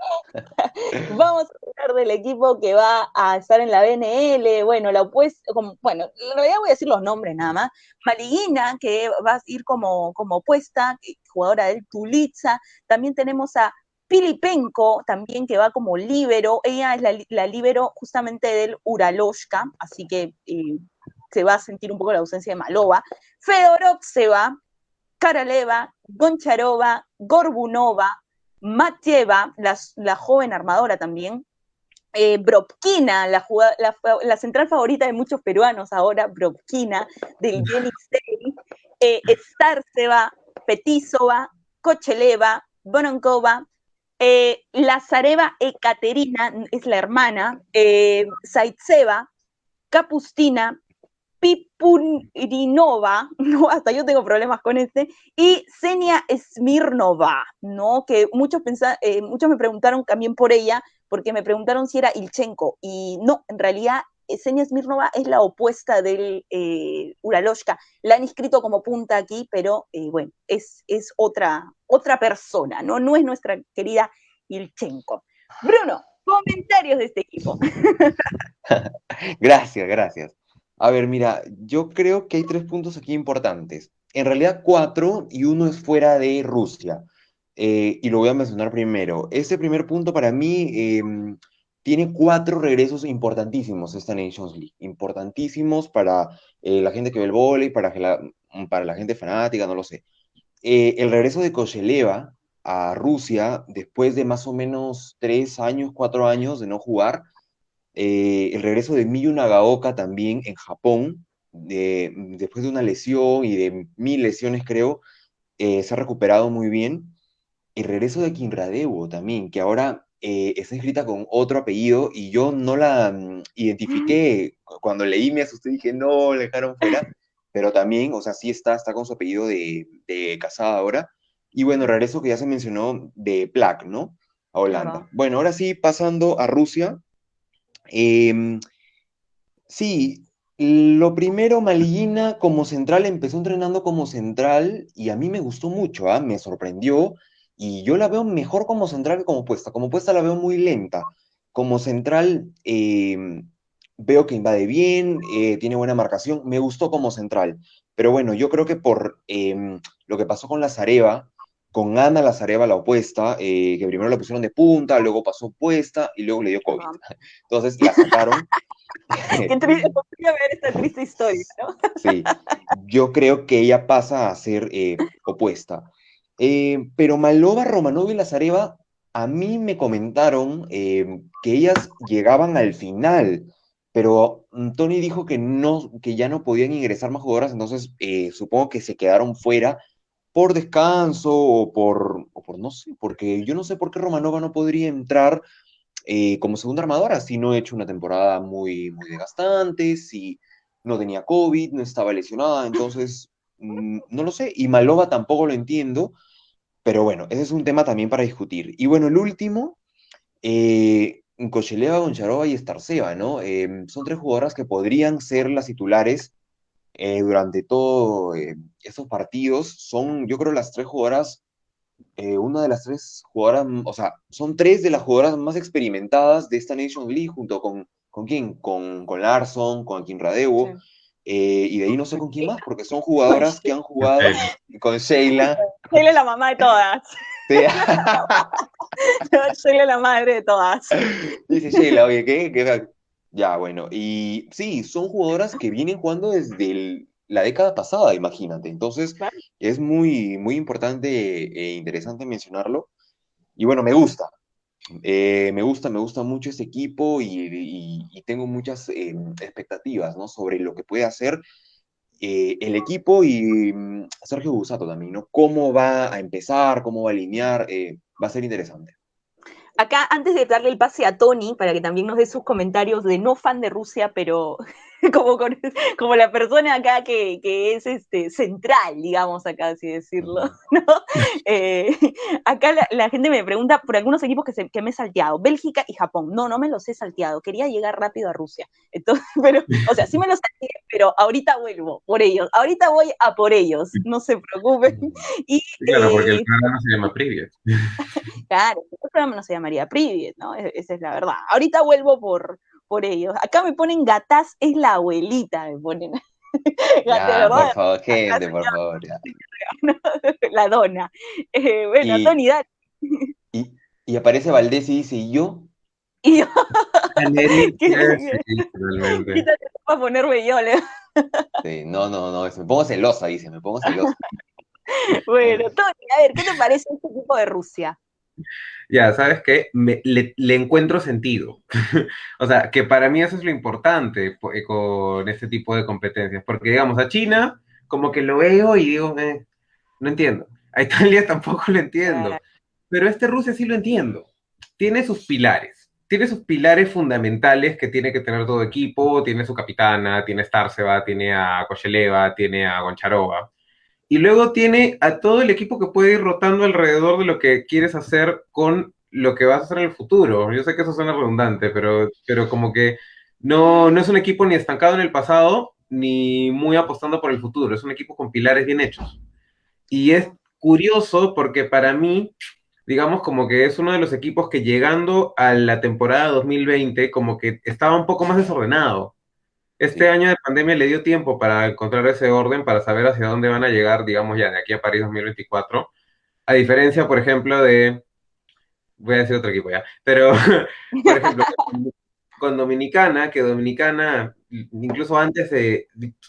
Vamos a hablar del equipo que va a estar en la BNL, bueno, la opuesta, bueno, en realidad voy a decir los nombres nada más. Maliguina, que va a ir como, como opuesta, jugadora del Tulitza. También tenemos a Filipenko, también que va como líbero, ella es la, la líbero justamente del Uraloshka, así que eh, se va a sentir un poco la ausencia de Malova. Fedorov se va, Karaleva, Goncharova, Gorbunova, Matieva, la, joven armadora también, eh, Bropkina, la, la, central favorita de muchos peruanos ahora, Bropkina, del Yenisei, eh, Starseva, Petisova, Kocheleva, Bononkova, eh, Lazareva Ekaterina es la hermana, eh, Zaitseva, Kapustina, Pipurinova, no, hasta yo tengo problemas con este, y Senia Smirnova, ¿no? Que muchos, eh, muchos me preguntaron también por ella, porque me preguntaron si era Ilchenko, y no, en realidad Senia Smirnova es la opuesta del eh, Uraloshka. La han escrito como punta aquí, pero eh, bueno, es, otra, otra persona, ¿no? No es nuestra querida Ilchenko. Bruno, comentarios de este equipo. gracias, gracias. A ver, mira, yo creo que hay tres puntos aquí importantes. En realidad cuatro y uno es fuera de Rusia. Eh, y lo voy a mencionar primero. Este primer punto para mí em, tiene cuatro regresos importantísimos esta Nations League. Importantísimos para eh, la gente que ve el vóley, para, la, para la gente fanática, no lo sé. Eh, el regreso de Kosheleva a Rusia después de más o menos tres años, cuatro años de no jugar eh, el regreso de Miyu Nagaoka también en Japón, después de una lesión y de mil lesiones creo, se ha recuperado muy bien. El regreso de Kinradewo también, que ahora eh, está escrita con otro apellido y yo no la mm, identifiqué. Cuando leí me asusté y dije, no, le dejaron fuera. Pero también, o sea, sí está, está con su apellido de, de casada ahora. Y bueno, regreso que ya se mencionó de Plaque, ¿no? A Holanda. Bueno, ahora sí, pasando a Rusia, Em, sí, lo primero, Maliguina como central empezó entrenando como central y a mí me gustó mucho, ¿ah? me sorprendió y yo la veo mejor como central que como puesta. Como puesta la veo muy lenta. Como central em, veo que invade bien, eh, tiene buena marcación, me gustó como central. Pero bueno, yo creo que por em, lo que pasó con la Zareva, con Ana Lazareva, la opuesta, eh, que primero la pusieron de punta, luego pasó puesta y luego le dio COVID. Entonces la sacaron. Qué triste, ver esta triste historia, ¿no? sí, yo creo que ella pasa a ser eh, opuesta. Eh, pero Malova, Romanov y Lazareva, a mí me comentaron que ellas llegaban al final, pero Tony dijo que, no, que ya no podían ingresar más jugadoras, entonces supongo que se quedaron fuera por descanso o por, por, no sé, porque yo no sé por qué Romanova no podría entrar eh, como segunda armadora si no he hecho una temporada muy, muy desgastante, si no tenía COVID, no estaba lesionada, entonces mm, no lo sé. Y Malova tampoco lo entiendo, pero bueno, ese es un tema también para discutir. Y bueno, el último, eh, Goncharova y Starceva, ¿no? Em, son tres jugadoras que podrían ser las titulares eh, durante todos eh, estos partidos. Son, yo creo, las tres jugadoras, eh, una de las tres jugadoras, o sea, son tres de las jugadoras más experimentadas de esta Nation League, junto con, ¿con quién? Con, con Larson, con Akin Radeo. y de ahí no sé con quién más, porque son jugadoras que han jugado con Sheila. Sheila es la mamá de todas. Sheila es la madre de todas. Dice Sheila, oye, ¿qué? ¿Qué? Ya, bueno, y sí, son jugadoras que vienen jugando desde la década pasada, imagínate. Entonces, es muy, muy importante e interesante mencionarlo. Y bueno, me gusta. Eh, me gusta, me gusta mucho este equipo y, tengo muchas eh, expectativas, ¿no? Sobre lo que puede hacer eh, el equipo y mm, Sergio Busato también, ¿no? Cómo va a empezar, cómo va a alinear, va a ser interesante. Acá, antes de darle el pase a Tony, para que también nos dé sus comentarios de no fan de Rusia, pero como, como la persona acá que, es este, central, digamos, acá así decirlo, ¿no? Eh, acá la, gente me pregunta por algunos equipos que, que me he salteado, Bélgica y Japón. No, no me los he salteado, quería llegar rápido a Rusia. Entonces, pero, o sea, sí me los salteé, pero ahorita vuelvo por ellos, ahorita voy a por ellos, no se preocupen. Y, claro, porque el eh, programa se llama Privet. claro, el programa no se llamaría Privet, ¿no? E-, esa es la verdad. Ahorita vuelvo por, por ellos. Acá me ponen gatas, es la abuelita, me ponen. ya, por favor, gente, por favor. la dona. Eh, bueno, Tony, dale. Y, y, aparece Valdés y dice, ¿y yo? Y yo. Quítate para ponerme yo, Sí, no, no, no, me pongo celosa, dice, me pongo celosa. bueno, Tony, a ver, ¿qué te parece este tipo de Rusia? Ya, ¿sabes qué? le, encuentro sentido. o sea, que para mí eso es lo importante eh, con este tipo de competencias. Porque, digamos, a China, como que lo veo y digo, eh, no entiendo. A Italia tampoco lo entiendo. Pero este Rusia sí lo entiendo. Tiene sus pilares. Tiene sus pilares fundamentales que tiene que tener todo equipo. Tiene su capitana, tiene a Starseva, tiene a Kosheleva, tiene a Goncharova y luego tiene a todo el equipo que puede ir rotando alrededor de lo que quieres hacer con lo que vas a hacer en el futuro. Yo sé que eso suena redundante, pero, pero como que no, no es un equipo ni estancado en el pasado, ni muy apostando por el futuro. Es un equipo con pilares bien hechos. Y es curioso porque para mí, digamos, como que es uno de los equipos que llegando a la temporada 2020, como que estaba un poco más desordenado Este año de pandemia le dio tiempo para encontrar ese orden, para saber hacia dónde van a llegar, digamos, ya de aquí a París 2024. A diferencia, por ejemplo, de... Voy a decir otro equipo ya. Pero, por ejemplo, con Dominicana, que Dominicana, incluso antes de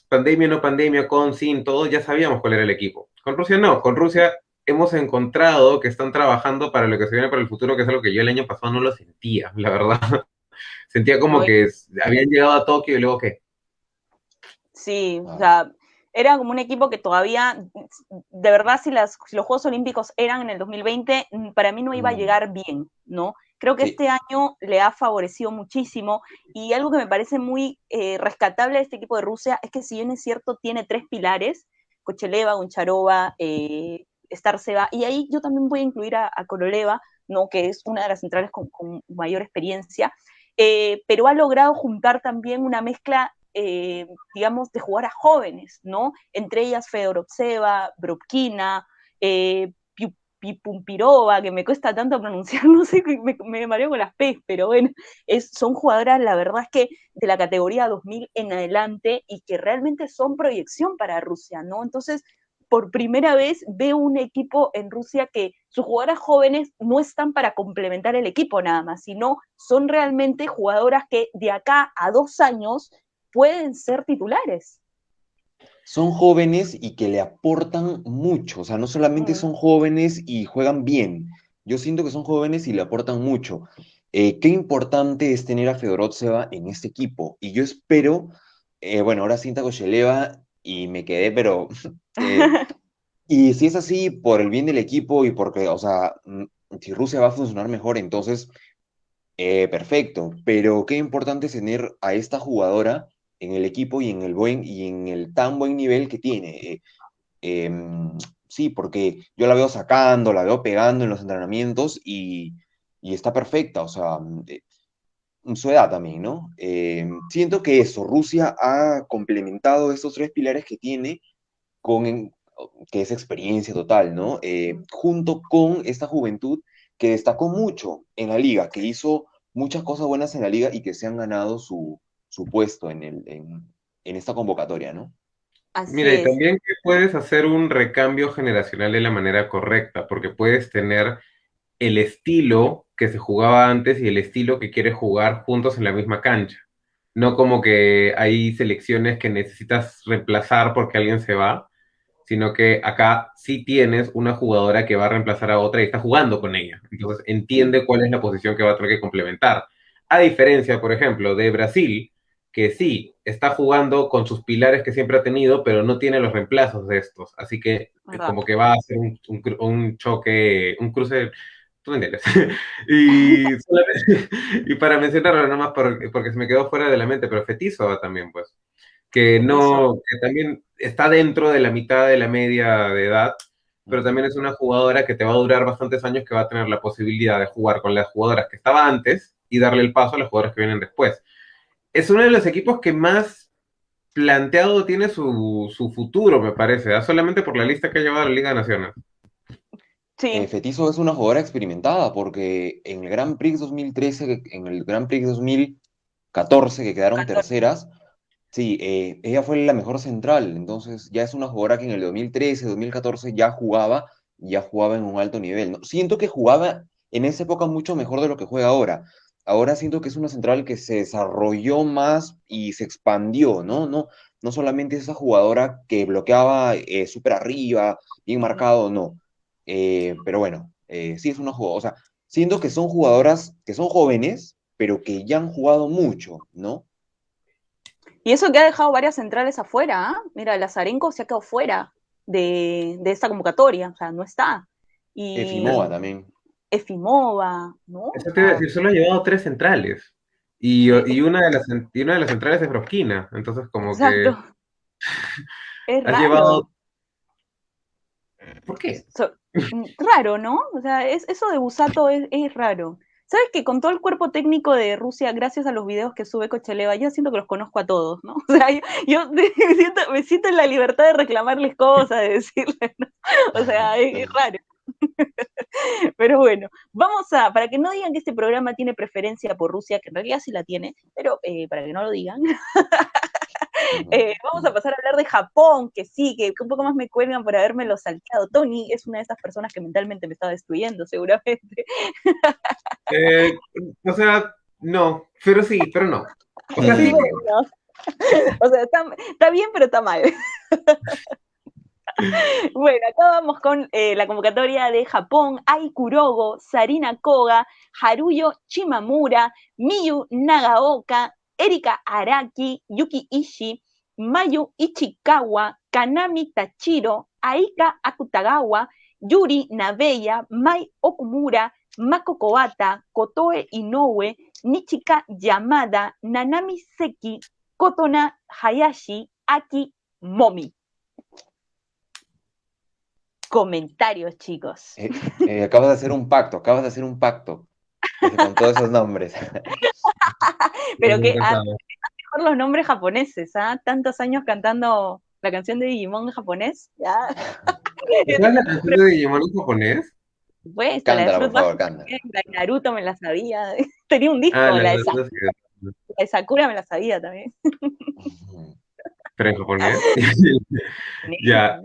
pandemia, no pandemia, con, sin, todo, ya sabíamos cuál era el equipo. Con Rusia no, con Rusia hemos encontrado que están trabajando para lo que se viene para el futuro, que es algo que yo el año pasado no lo sentía, la verdad. Sentía como que habían llegado a Tokio y luego qué. Sí, o sea, era como un equipo que todavía, de verdad, si, las, los Juegos Olímpicos eran en el 2020, para mí no iba a mm. llegar bien, ¿no? Creo que este año le ha favorecido muchísimo y algo que me parece muy eh, rescatable de este equipo de Rusia es que si bien es cierto, tiene tres pilares, Kocheleva, Goncharova, eh, Starceva, y ahí yo también voy a incluir a, Koroleva, ¿no? que es una de las centrales con, mayor experiencia, eh, pero ha logrado juntar también una mezcla, eh, digamos, de jugadoras jóvenes, ¿no? Entre ellas Fedorovseva, Bropkina, eh, Pipumpirova, que me cuesta tanto pronunciar, no sé, me, mareo con las P, pero bueno, son jugadoras, la verdad es que de la categoría 2000 en adelante y que realmente son proyección para Rusia, ¿no? Entonces, por primera vez veo un equipo en Rusia que sus jugadoras jóvenes no están para complementar el equipo nada más, sino son realmente jugadoras que de acá a dos años pueden ser titulares. Son jóvenes y que le aportan mucho, o sea, no solamente son jóvenes y juegan bien, yo siento que son jóvenes y le aportan mucho. Eh, qué importante es tener a Fedorovseva en este equipo, y yo espero, eh, bueno, ahora Cinta Kosheleva y me quedé, pero... Eh, y si es así, por el bien del equipo y porque, o sea, mm, si Rusia va a funcionar mejor, entonces, eh, perfecto. Pero qué importante es tener a esta jugadora en el equipo y en el buen y en el tan buen nivel que tiene. Eh, em, sí, porque yo la veo sacando, la veo pegando en los entrenamientos y, y está perfecta. O sea, su edad también, ¿no? Eh, siento que eso, Rusia ha complementado estos tres pilares que tiene con, que es experiencia total, ¿no? Eh, junto con esta juventud que destacó mucho en la liga, que hizo muchas cosas buenas en la liga y que se han ganado su, puesto en, el, en, esta convocatoria, ¿no? Mira, y también que puedes hacer un recambio generacional de la manera correcta, porque puedes tener el estilo que se jugaba antes y el estilo que quieres jugar juntos en la misma cancha. No como que hay selecciones que necesitas reemplazar porque alguien se va, sino que acá sí tienes una jugadora que va a reemplazar a otra y está jugando con ella. Entonces entiende cuál es la posición que va a tener que complementar. A diferencia, por ejemplo, de Brasil, que sí está jugando con sus pilares que siempre ha tenido, pero no tiene los reemplazos de estos. Así que como que va a ser un, un choque, un cruce tú me entiendes. y, para mencionarlo nada más porque, porque, se me quedó fuera de la mente, pero Fetizo también, pues, que no, que también está dentro de la mitad de la media de edad, pero también es una jugadora que te va a durar bastantes años, que va a tener la posibilidad de jugar con las jugadoras que estaba antes y darle el paso a las jugadoras que vienen después. Es uno de los equipos que más planteado tiene su, su futuro, me parece, ¿ah? solamente por la lista que ha llevado a la Liga Nacional. Sí. Eh, Fetizo es una jugadora experimentada porque en el Grand Prix 2013, en el Grand Prix 2014, que quedaron terceras, sí, eh, ella fue la mejor central, entonces ya es una jugadora que en el 2013, 2014 ya jugaba, ya jugaba en un alto nivel. ¿no? Siento que jugaba en esa época mucho mejor de lo que juega ahora. Ahora siento que es una central que se desarrolló más y se expandió, ¿no? No, no solamente esa jugadora que bloqueaba eh, súper arriba, bien marcado, no eh, pero bueno, eh, sí es una jugadora, o sea, siento que son jugadoras que son jóvenes, pero que ya han jugado mucho, ¿no? Y eso que ha dejado varias centrales afuera, ¿ah? Mira, Lazarenko se ha quedado fuera de, esta convocatoria, o sea, no está. Y... Efimova también. Efimova, ¿no? Eso te iba a decir, solo ha llevado tres centrales. Y, una, de las, una de las centrales es Brosquina, entonces como Exacto. que... Es raro. llevado... ¿Por qué? Mm, raro, ¿no? O sea, es, eso de Busato es, raro. ¿Sabes que con todo el cuerpo técnico de Rusia, gracias a los videos que sube Cocheleva, yo siento que los conozco a todos, ¿no? O sea, yo, me, siento, en la libertad de reclamarles cosas, de decirles, ¿no? O sea, es, raro. Pero bueno, vamos a, para que no digan que este programa tiene preferencia por Rusia, que en realidad sí la tiene, pero eh, para que no lo digan, Eh, vamos a pasar a hablar de Japón, que sí, que un poco más me cuelgan por habérmelo salteado. Tony es una de esas personas que mentalmente me está destruyendo, seguramente. Eh, o sea, no, pero sí, pero no. O sea, sí. o sea está, bien, pero está mal. Bueno, acá vamos con eh, la convocatoria de Japón, Ai Kurogo, Sarina Koga, Haruyo Chimamura, Miyu Nagaoka, Erika Araki, Yuki Ishii, Mayu Ichikawa, Kanami Tachiro, Aika Akutagawa, Yuri Nabeya, Mai Okumura, Mako Kowata, Kotoe Inoue, Nichika Yamada, Nanami Seki, Kotona Hayashi, Aki Momi. Comentarios, chicos. Eh, eh, acabas de hacer un pacto, acabas de hacer un pacto con todos esos nombres. Pero que ah, mejor los nombres japoneses, ¿ah? Tantos años cantando la canción de Digimon en japonés, ¿ya? ¿Sabes la canción de Digimon en japonés? Pues, la de La Naruto me la sabía. Tenía un disco, Ah, la, la de Sakura, la de Sakura me la sabía también. Pero en japonés. Ya.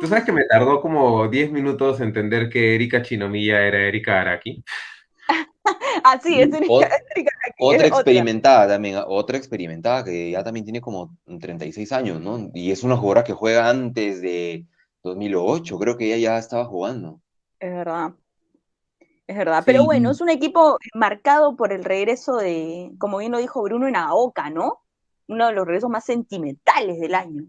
Tú sabes que me tardó como 10 minutos entender que Erika Chinomiya era Erika Araki. Ah, sí, es Erika, Ot- es Erika Araki, Otra es experimentada también, otra experimentada que ya también tiene como 36 años, ¿no? Y es una jugadora que juega antes de 2008, creo que ella ya estaba jugando. Es verdad. Es verdad. Pero bueno, es un equipo marcado por el regreso de, como bien lo dijo Bruno, en Aoka, ¿no? Uno de los regresos más sentimentales del año.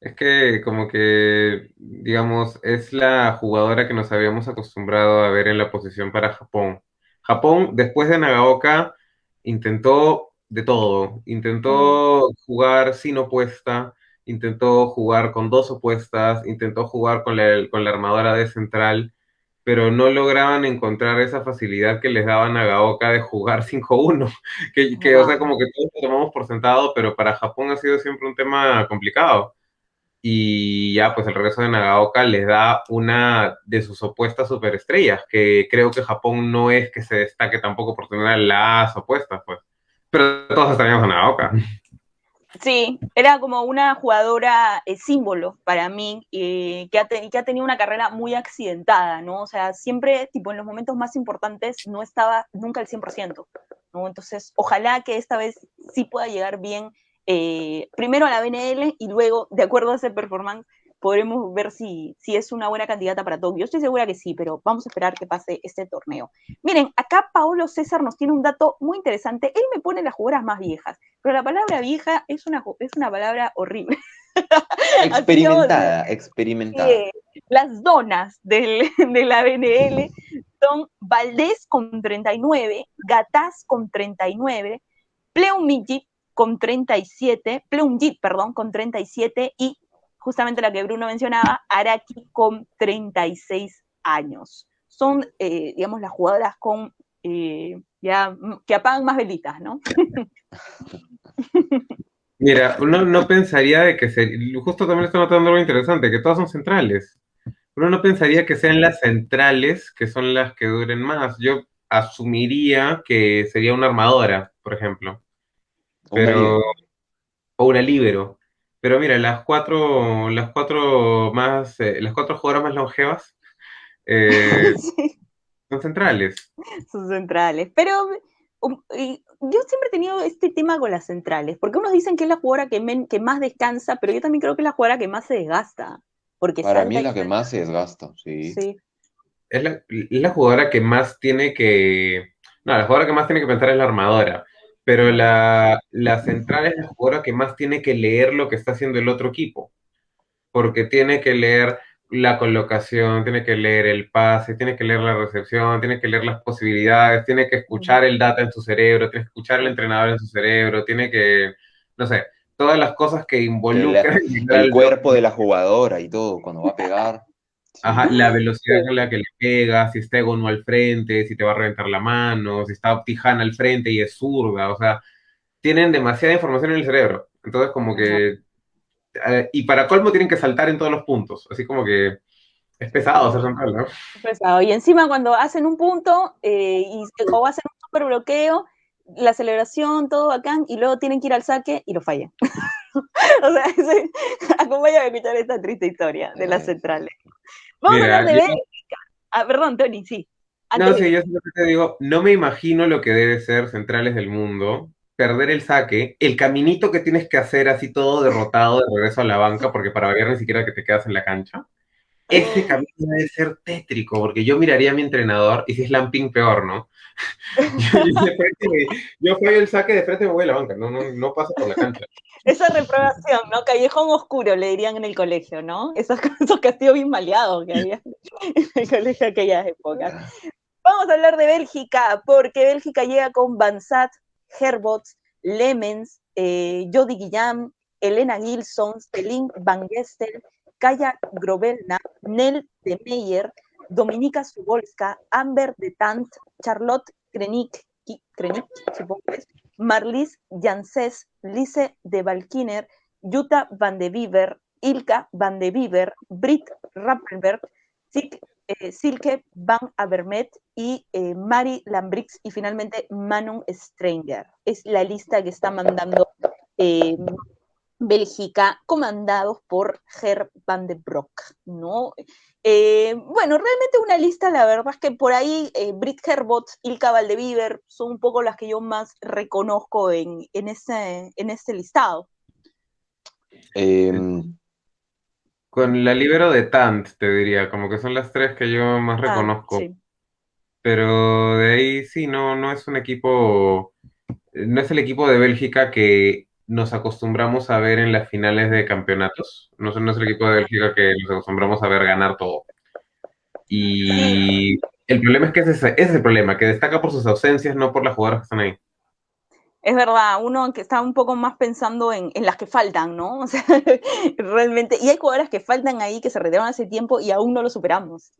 Es que como que, digamos, es la jugadora que nos habíamos acostumbrado a ver en la posición para Japón. Japón, después de Nagaoka, intentó de todo. Intentó jugar sin opuesta, intentó jugar con dos opuestas, intentó jugar con la, con la armadora de central, pero no lograban encontrar esa facilidad que les daba Nagaoka de jugar 5-1. Que, que, o sea, como que todos lo tomamos por sentado, pero para Japón ha sido siempre un tema complicado. Y ya, pues el regreso de Nagaoka les da una de sus opuestas superestrellas, que creo que Japón no es que se destaque tampoco por tener las opuestas, pues. Pero todos extrañamos a Nagaoka. Sí, era como una jugadora eh, símbolo para mí, eh, que, ha tenido una carrera muy accidentada, ¿no? O sea, siempre, tipo, en los momentos más importantes no estaba nunca al 100%, ¿no? Entonces, ojalá que esta vez sí pueda llegar bien, eh, primero a la BNL y luego, de acuerdo a ese performance, podremos ver si, si es una buena candidata para Tokio. Yo estoy segura que sí, pero vamos a esperar que pase este torneo. Miren, acá Paolo César nos tiene un dato muy interesante. Él me pone las jugadoras más viejas, pero la palabra vieja es una, es una palabra horrible. Experimentada, experimentada. Eh, las donas del- de la BNL son Valdés con 39, Gataz con 39, Pleumjit con 37, Pleumjit, perdón, con 37 y justamente la que Bruno mencionaba, Araki con 36 años. Son, eh, digamos, las jugadoras con eh, ya que apagan más velitas, ¿no? Mira, uno no pensaría de que se... Justo también está notando algo interesante, que todas son centrales. Uno no pensaría que sean las centrales que son las que duren más. Yo asumiría que sería una armadora, por ejemplo. Una Pero... O una líbero. Pero mira, las cuatro, las cuatro más, eh, las cuatro jugadoras más longevas eh, Sí. son centrales. sus centrales. Pero um, y yo siempre he tenido este tema con las centrales, porque unos dicen que es la jugadora que, men- que más descansa, pero yo también creo que es la jugadora que más se desgasta. Porque Para salta mí y es la que salta. más se desgasta, sí. Sí. Es la, es la jugadora que más tiene que. No, la jugadora que más tiene que pensar es la armadora. Pero la, la central es la jugadora que más tiene que leer lo que está haciendo el otro equipo. Porque tiene que leer la colocación, tiene que leer el pase, tiene que leer la recepción, tiene que leer las posibilidades, tiene que escuchar el data en su cerebro, tiene que escuchar el entrenador en su cerebro, tiene que, no sé, todas las cosas que involucran el al cuerpo de la jugadora y todo, cuando va a pegar. Ajá, la velocidad con la que le pega, si está Egon al frente, si te va a reventar la mano, si está Tijana al frente y es zurda, o sea, tienen demasiada información en el cerebro. Entonces, como que. eh, y para colmo tienen que saltar en todos los puntos. Así como que es pesado ser central, ¿no? Pesado. Y encima cuando hacen un punto eh, y, o hacen un super bloqueo, la celebración, todo bacán, y luego tienen que ir al saque y lo fallan. o sea, acompáñame a escuchar esta triste historia de las centrales. Vamos a hablar de Bélgica. Ah, perdón, Tony, sí. no, sí, yo simplemente te digo, no me imagino lo que debe ser centrales del mundo, perder el saque, el caminito que tienes que hacer así todo derrotado de regreso a la banca, porque para ver ni siquiera que te quedas en la cancha. Ese camino debe ser tétrico, porque yo miraría a mi entrenador y si es Lamping peor, ¿no? yo, yo el saque de frente me voy a la banca, no, no, no paso por la cancha. Esa reprobación, ¿no? Callejón oscuro, le dirían en el colegio, ¿no? Esos, esos bien maleados que había en el colegio de aquellas épocas. Vamos a hablar de Bélgica, porque Bélgica llega con Bansat, Herbots, Lemens, eh, Jody Guillaume, Elena Gilson, Celine Van Gestel, Kaya Grovelna, Nel de Meyer, Dominika Subolska, Amber de Tant, Charlotte Krenik, Krenik Marlies Janses, Lise de Valkiner, Jutta van de Beaver, Ilka van de Beaver, Britt Rappelberg, eh, Silke van Avermet y eh, Mari Lambrix y finalmente Manon Stranger. Es la lista que está mandando eh, Bélgica, comandados por Ger van de Broek, ¿no? Eh, bueno, realmente una lista, la verdad es que por ahí eh, Brit Herbot, Ilka Valdeviver son un poco las que yo más reconozco en, en, ese, en este listado. Em, con la libero de Tant, te diría, como que son las tres que yo más ah, reconozco. Pero de ahí sí, no, no es un equipo, no es el equipo de Bélgica que nos acostumbramos a ver en las finales de campeonatos. No, es el equipo de Bélgica que nos acostumbramos a ver ganar todo. Y el problema es que ese, ese es el problema, que destaca por sus ausencias, no por las jugadoras que están ahí. Es verdad, uno que está un poco más pensando en, las que faltan, ¿no? O sea, realmente, y hay jugadoras que faltan ahí, que se retiraron hace tiempo y aún no lo superamos.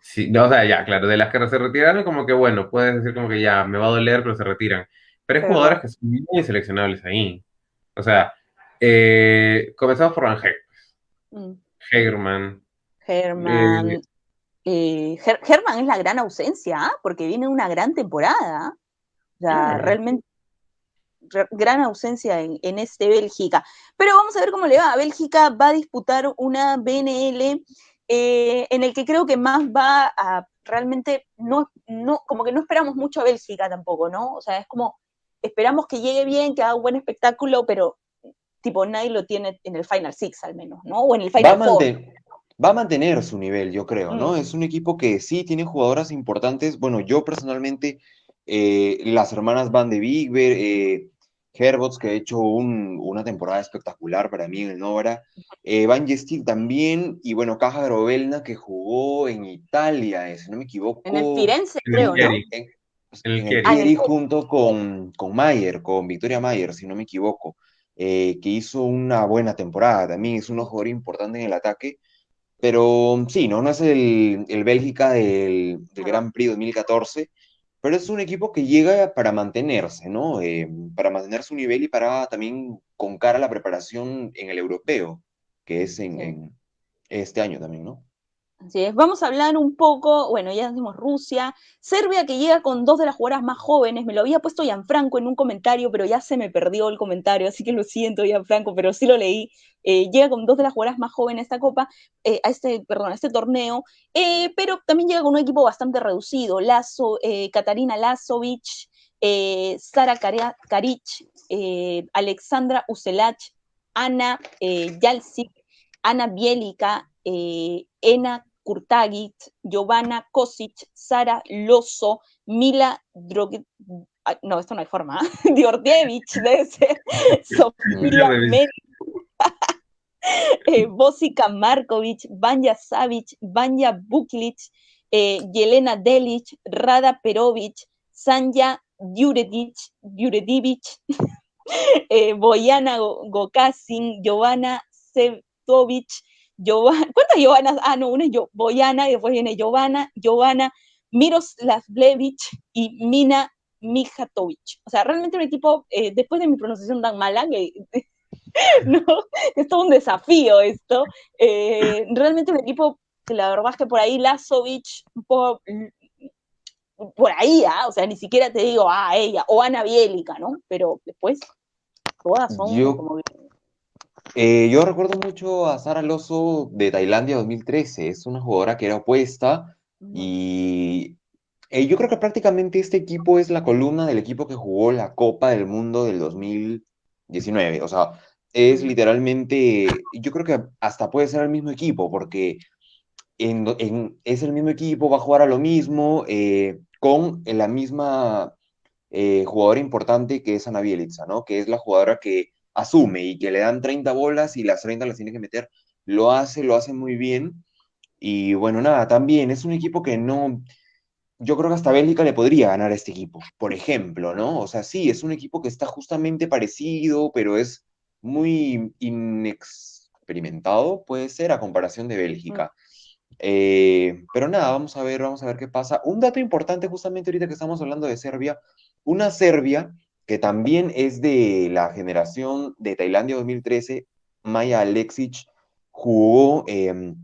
Sí, no, o sea, ya, claro, de las que se retiraron, como que bueno, puedes decir como que ya, me va a doler, pero se retiran. Pero hay jugadores que son muy seleccionables ahí. O sea, eh, comenzamos por Van Heck. Mm. Herman. Herman. Eh, eh, Herman es la gran ausencia, ¿ah? porque viene una gran temporada. O sea, realmente gran ausencia en, en, este Bélgica. Pero vamos a ver cómo le va. Bélgica va a disputar una BNL en el que creo que más va a realmente no, no, como que no esperamos mucho a Bélgica tampoco, ¿no? O sea, es como esperamos que llegue bien, que haga un buen espectáculo, pero tipo nadie lo tiene en el Final Six al menos, ¿no? O en el Final va Four. Va a mantener su nivel, yo creo, ¿no? Mm. Es un equipo que sí tiene jugadoras importantes. Bueno, yo personalmente, eh, las hermanas Van de Bigber, eh, Herbots, que ha hecho una temporada espectacular para mí en el Nora, eh, Van Gestil también, y bueno, Caja Grovelna, que jugó en Italia, eh, si no me equivoco. En el Firenze, creo, ¿no? en el ah, junto con, con Mayer, con Victoria Mayer, si no me equivoco, eh, que hizo una buena temporada también, es un jugador importante en el ataque, pero sí, no, no es el, el Bélgica del, del Gran Prix 2014, pero es un equipo que llega para mantenerse, ¿no? Eh, para mantener su nivel y para también con cara a la preparación en el europeo, que es en, en este año también, ¿no? Vamos a hablar un poco, bueno, ya decimos Rusia, Serbia que llega con dos de las jugadoras más jóvenes, me lo había puesto Gianfranco en un comentario, pero ya se me perdió el comentario, así que lo siento Gianfranco, pero sí lo leí, eh, llega con dos de las jugadoras más jóvenes a esta copa, eh, a este, perdón, a este torneo, eh, pero también llega con un equipo bastante reducido, Lazo, Katarina Lazovic, Sara Karic, Alexandra Uselach, Ana Yalsik, Ana Bielica, Ena Kurtagit, Giovanna Kosic, Sara Loso, Mila Drogue... No, esto no hay forma. ¿eh? Diordevich, debe ser. Sofía eh, Bosica Markovic, Vanya Savic, Vanya Buklic, eh, Yelena Delic, Rada Perovic, Sanja Djuredic, eh, Boyana Gokasin, Giovanna Sevtovic, Giovanna, ¿cuántas Giovannas? Ah, no, una es Boyana y después viene Giovanna, Giovanna, Miroslavlevich y Mina Mijatovic. O sea, realmente un equipo, eh, después de mi pronunciación tan mala, que no, es todo un desafío esto, eh, realmente un equipo que la verdad es que por ahí Lazovic, un poco por ahí, ¿ah? o sea, ni siquiera te digo, ah, ella, o Ana Bielica, ¿no? Pero después, todas son Yo- como... Eh, yo recuerdo mucho a Sara Loso de Tailandia 2013. Es una jugadora que era opuesta y eh, yo creo que prácticamente este equipo es la columna del equipo que jugó la Copa del Mundo del 2019. O sea, es literalmente, yo creo que hasta puede ser el mismo equipo porque en, do- en- es el mismo equipo, va a jugar a lo mismo, eh, con la misma jugadora importante que es Ana Bielitsa, ¿no? Que es la jugadora que asume y que le dan 30 bolas y las 30 las tiene que meter. Lo hace, lo hace muy bien. Y bueno, nada, también es un equipo que no, yo creo que hasta Bélgica le podría ganar a este equipo, por ejemplo, ¿no? O sea, sí, es un equipo que está justamente parecido, pero es muy inexperimentado, puede ser, a comparación de Bélgica. Eh, pero nada, vamos a ver, vamos a ver qué pasa. Un dato importante, justamente ahorita que estamos hablando de Serbia, una Serbia que también es de la generación de Tailandia 2013, Maya Alexic, jugó eh,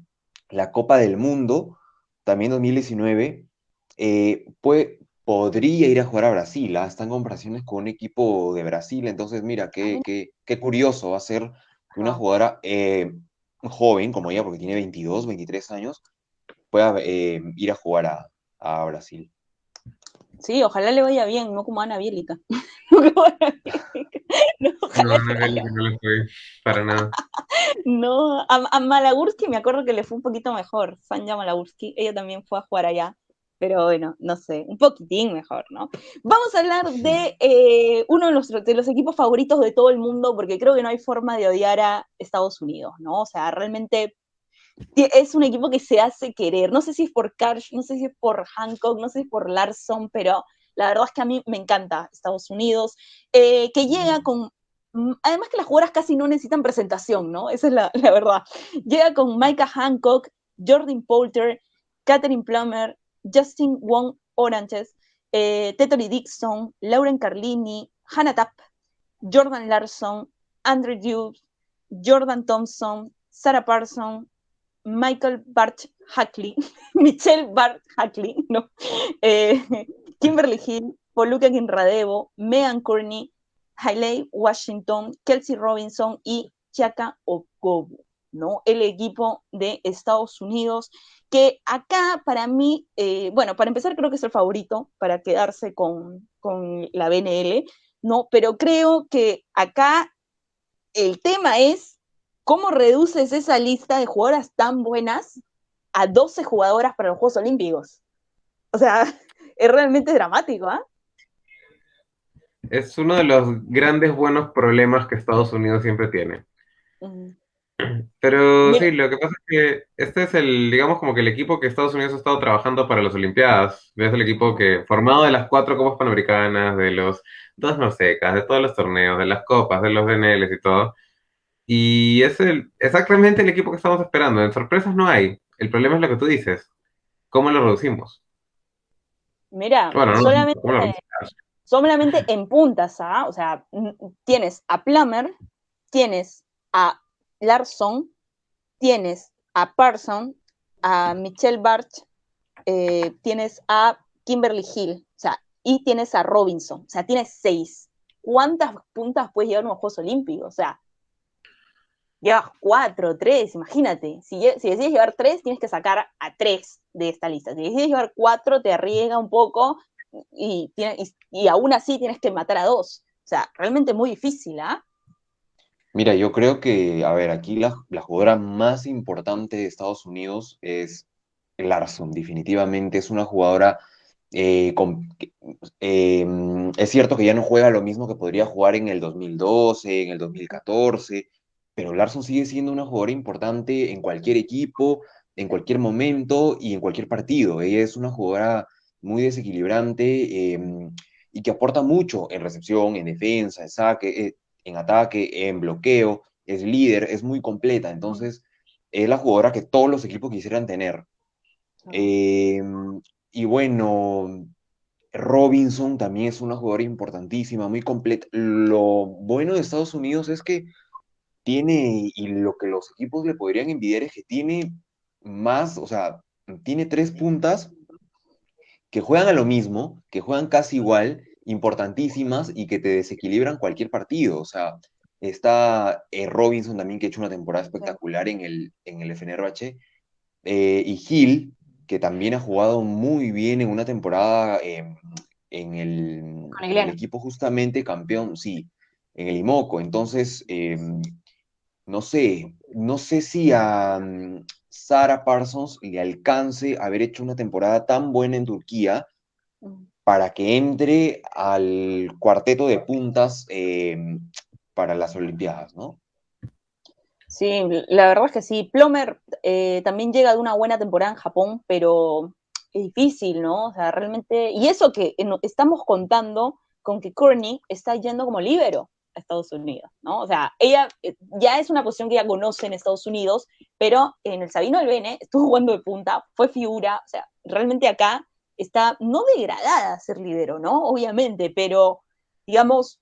la Copa del Mundo, también 2019, eh, pues, podría ir a jugar a Brasil, ¿ah? Está en comparaciones con un equipo de Brasil, entonces mira, qué, qué, qué curioso va a ser que una jugadora eh, joven como ella, porque tiene 22, 23 años, pueda eh, ir a jugar a, a Brasil. Sí, ojalá le vaya bien, no como Ana Bielica. no como Ana Bielica. No, ojalá no, le no lo estoy para nada. No, a, a Malagurski me acuerdo que le fue un poquito mejor, Sanja Malagurski, ella también fue a jugar allá, pero bueno, no sé, un poquitín mejor, ¿no? Vamos a hablar de eh, uno de los equipos favoritos de todo el mundo, porque creo que no hay forma de odiar a Estados Unidos, ¿no? O sea, realmente es un equipo que se hace querer, no sé si es por Karsh, no sé si es por Hancock, no sé si es por Larson, pero la verdad es que a mí me encanta Estados Unidos, eh, que llega con además que las jugadoras casi no necesitan presentación, ¿no? Esa es la, la verdad. Llega con Micah Hancock, Jordan Poulter, Catherine Plummer, Justin Wong Oranges, eh, Tetori Dixon, Lauren Carlini, Hannah Tapp, Jordan Larson, Andrew Hughes, Jordan Thompson, Sarah Parson, Michael Bart Hackley, Michelle Bart Hackley. Eh, Kimberly Hill, Poluka Kinradevo, Megan Courtney, Hailey Washington, Kelsey Robinson y Chaka Okobu, ¿no? El equipo de Estados Unidos, que acá para mí, eh, bueno, para empezar creo que es el favorito para quedarse con, con la BNL, ¿no? Pero creo que acá el tema es cómo reduces esa lista de jugadoras tan buenas a 12 jugadoras para los Juegos Olímpicos. O sea, es realmente dramático, ¿ah? ¿eh? Es uno de los grandes buenos problemas que Estados Unidos siempre tiene. Pero Mira. sí, lo que pasa es que este es el, digamos, como que el equipo que Estados Unidos ha estado trabajando para las Olimpiadas. Es el equipo que, formado de las cuatro Copas Panamericanas, de los dos Norsecas, de todos los torneos, de las Copas, de los DNLs y todo. Y es el, exactamente el equipo que estamos esperando. En sorpresas no hay. El problema es lo que tú dices. ¿Cómo lo reducimos? Mira, bueno, no, solamente, ¿cómo lo reducimos? solamente en puntas, ¿ah? O sea, tienes a Plummer, tienes a Larson, tienes a Parson, a Michelle Barch, eh, tienes a Kimberly Hill, o sea, y tienes a Robinson, o sea, tienes seis. ¿Cuántas puntas puedes llevar en los Juegos Olímpicos? O sea, llevas cuatro, tres, imagínate. Si, si, decides llevar tres, tienes que sacar a tres de esta lista. Si decides llevar cuatro, te arriesga un poco y, y, aún así tienes que matar a dos. O sea, realmente muy difícil, ¿ah? Mira, yo creo que, a ver, aquí la, la, jugadora más importante de Estados Unidos es Larson, definitivamente es una jugadora, eh, eh, es cierto que ya no juega lo mismo que podría jugar en el 2012, en el 2014, pero Larson sigue siendo una jugadora importante en cualquier equipo, en cualquier momento y en cualquier partido. Ella es una jugadora muy desequilibrante eh, y que aporta mucho en recepción, en defensa, en saque, eh, en ataque, en bloqueo, es líder, es muy completa, entonces es la jugadora que todos los equipos quisieran tener. Eh, y bueno, Robinson también es una jugadora importantísima, muy completa. Lo bueno de Estados Unidos es que tiene, y lo que los equipos le podrían envidiar es que tiene más, o sea, tiene tres puntas que juegan a lo mismo, que juegan casi igual, importantísimas y que te desequilibran cualquier partido. O sea, está eh, Robinson también, que ha hecho una temporada espectacular en el, en el FNRH, eh, y Gil, que también ha jugado muy bien en una temporada em, en, el, en, el, equipo justamente campeón, sí, en el IMOCO. Entonces, em, no sé, no sé si a mm, Sara Parsons le alcance haber hecho una temporada tan buena en Turquía mm. para que entre al cuarteto de puntas em, para las Olimpiadas, ¿no? Sí, la verdad es que sí. Plomer eh, también llega de una buena temporada en Japón, pero es difícil, ¿no? O sea, realmente. Y eso que estamos contando con que Courtney está yendo como líbero a Estados Unidos, ¿no? O sea, ella eh, ya es una posición que ella conoce en Estados Unidos, pero en el Sabino del Bene estuvo jugando de punta, fue figura, o sea, realmente acá está no degradada ser líbero, ¿no? Obviamente, pero digamos,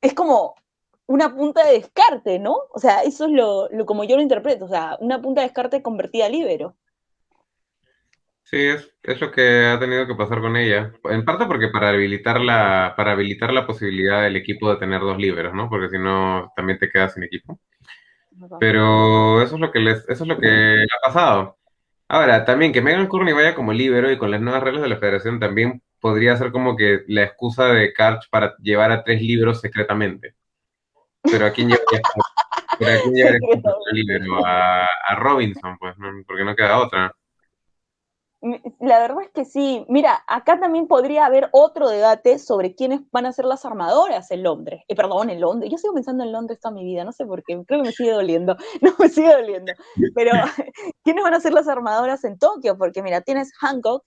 es como una punta de descarte, ¿no? O sea, eso es lo, como yo lo interpreto, o sea, una punta de descarte convertida a líbero. Sí, es, es, lo que ha tenido que pasar con ella. En parte porque para habilitar la, para habilitar la posibilidad del equipo de tener dos líberos, ¿no? Porque si no, también te quedas sin equipo. Pero eso es lo que les, eso es lo que le ha pasado. Ahora, también que Megan Courtney vaya como líbero y con las nuevas reglas de la federación también podría ser como que la excusa de Karch para llevar a tres libros secretamente. Pero a quién llevaría, pero a, quién? A, a, Robinson, pues, ¿no? porque no queda otra. La verdad es que sí. Mira, acá también podría haber otro debate sobre quiénes van a ser las armadoras en Londres. Eh, perdón, en Londres. Yo sigo pensando en Londres toda mi vida, no sé por qué. Creo que me sigue doliendo. No, me sigue doliendo. Pero, ¿quiénes van a ser las armadoras en Tokio? Porque, mira, tienes Hancock,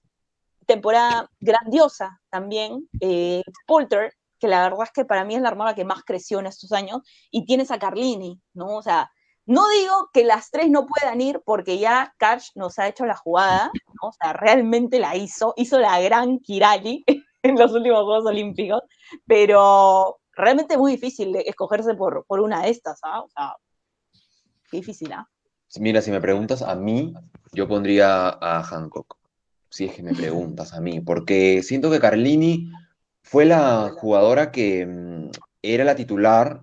temporada grandiosa también. Eh, Poulter, que la verdad es que para mí es la armadora que más creció en estos años. Y tienes a Carlini, ¿no? O sea, no digo que las tres no puedan ir porque ya Karch nos ha hecho la jugada, ¿no? o sea, realmente la hizo, hizo la gran Kirali en los últimos Juegos Olímpicos, pero realmente es muy difícil escogerse por, por una de estas, ¿ah? O sea, difícil, ¿ah? Mira, si me preguntas a mí, yo pondría a Hancock, si es que me preguntas a mí, porque siento que Carlini fue la jugadora que mm, era la titular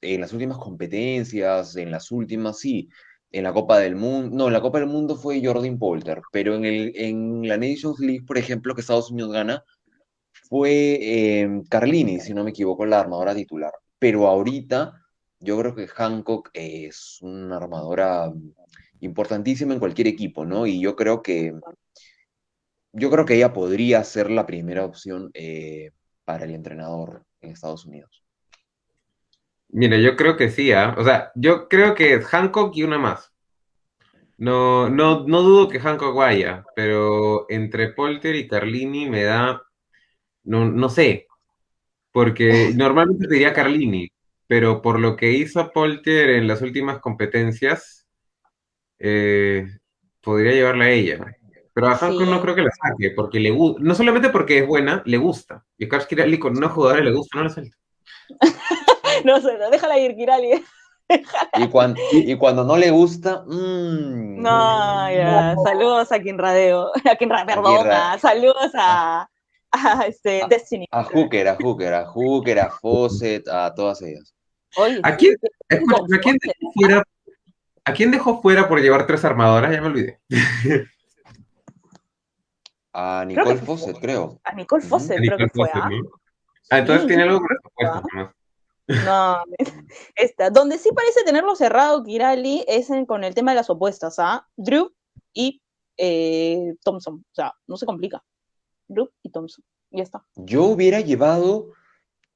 en las últimas competencias, en las últimas, sí, en la Copa del Mundo, no, en la Copa del Mundo fue Jordan Polter, pero en, el, en la Nations League, por ejemplo, que Estados Unidos gana, fue em, Carlini, si no me equivoco, la armadora titular. Pero ahorita yo creo que Hancock es una armadora importantísima en cualquier equipo, ¿no? Y yo creo que yo creo que ella podría ser la primera opción eh, para el entrenador en Estados Unidos. Mira, yo creo que sí, ¿ah? O sea, yo creo que es Hancock y una más. No, no, no dudo que Hancock vaya, pero entre Polter y Carlini me da. No, no sé. Porque normalmente te diría Carlini, pero por lo que hizo Polter en las últimas competencias, eh, podría llevarla a ella. Pero a Hancock no creo que la saque, porque le gusta. No solamente porque es buena, le gusta. Y a Kirali con una jugadora le gusta, no la suelta. no sé, déjala ir, Kirali. Y cuando, y, cuando no le gusta, mmm, no, ya, saludos a quien radeo, a quien perdona, saludos a, a, este, Destiny. A Hooker, a Hooker, a Hooker, a Fawcett, a todas ellas. ¿A quién, ¿a quién dejó fuera? ¿A quién dejó fuera por llevar tres armadoras? Ya me olvidé. A Nicole Fawcett, creo. A Nicole Fawcett, creo que fue. ¿ah? ah, entonces tiene algo por eso no, esta. Donde sí parece tenerlo cerrado Kirali es con el tema de las opuestas, ¿ah? Drew y eh, Thompson. O sea, no se complica. Drew y Thompson. Ya está. Yo hubiera llevado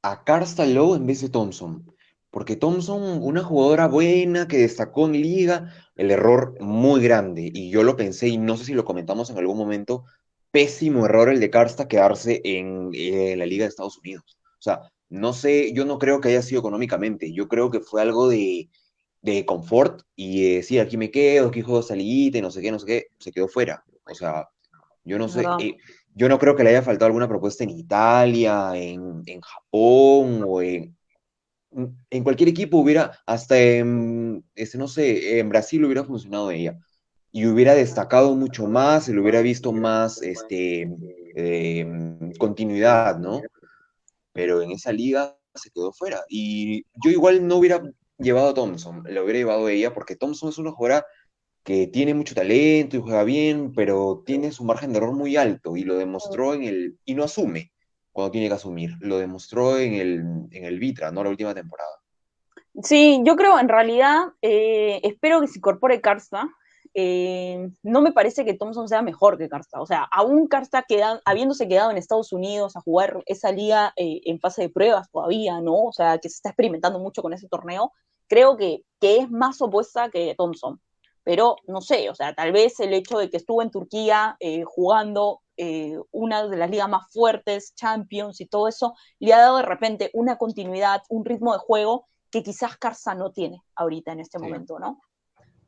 a Karsta Lowe en vez de Thompson. Porque Thompson, una jugadora buena que destacó en liga, el error muy grande. Y yo lo pensé, y no sé si lo comentamos en algún momento, pésimo error el de Karsta quedarse en, en la liga de Estados Unidos. O sea, no sé, yo no creo que haya sido económicamente, yo creo que fue algo de, confort y decir, aquí me quedo, aquí juego salidita y no sé qué, no sé qué, se quedó fuera. O sea, yo no sé, eh, yo no creo que le haya faltado alguna propuesta en Italia, en, Japón o en, en cualquier equipo hubiera, hasta en, este, no sé, en Brasil hubiera funcionado ella. y hubiera destacado mucho más, se le hubiera visto más este, em, continuidad, ¿no? Pero en esa liga se quedó fuera. Y yo igual no hubiera llevado a Thompson, le hubiera llevado a ella, porque Thompson es una jugadora que tiene mucho talento y juega bien, pero tiene su margen de error muy alto y lo demostró en el, y no asume cuando tiene que asumir, lo demostró en el, en el Vitra, ¿no? La última temporada. Sí, yo creo en realidad, eh, espero que se incorpore Karsta, eh, no me parece que Thompson sea mejor que Karsta. O sea, aún Karsta queda, habiéndose quedado en Estados Unidos a jugar esa liga eh, en fase de pruebas todavía, ¿no? O sea, que se está experimentando mucho con ese torneo, creo que, que es más opuesta que Thompson. Pero no sé, o sea, tal vez el hecho de que estuvo en Turquía eh, jugando una de las ligas más fuertes, Champions y todo eso, le ha dado de repente una continuidad, un ritmo de juego que quizás Karsta no tiene ahorita en este sí. momento, ¿no?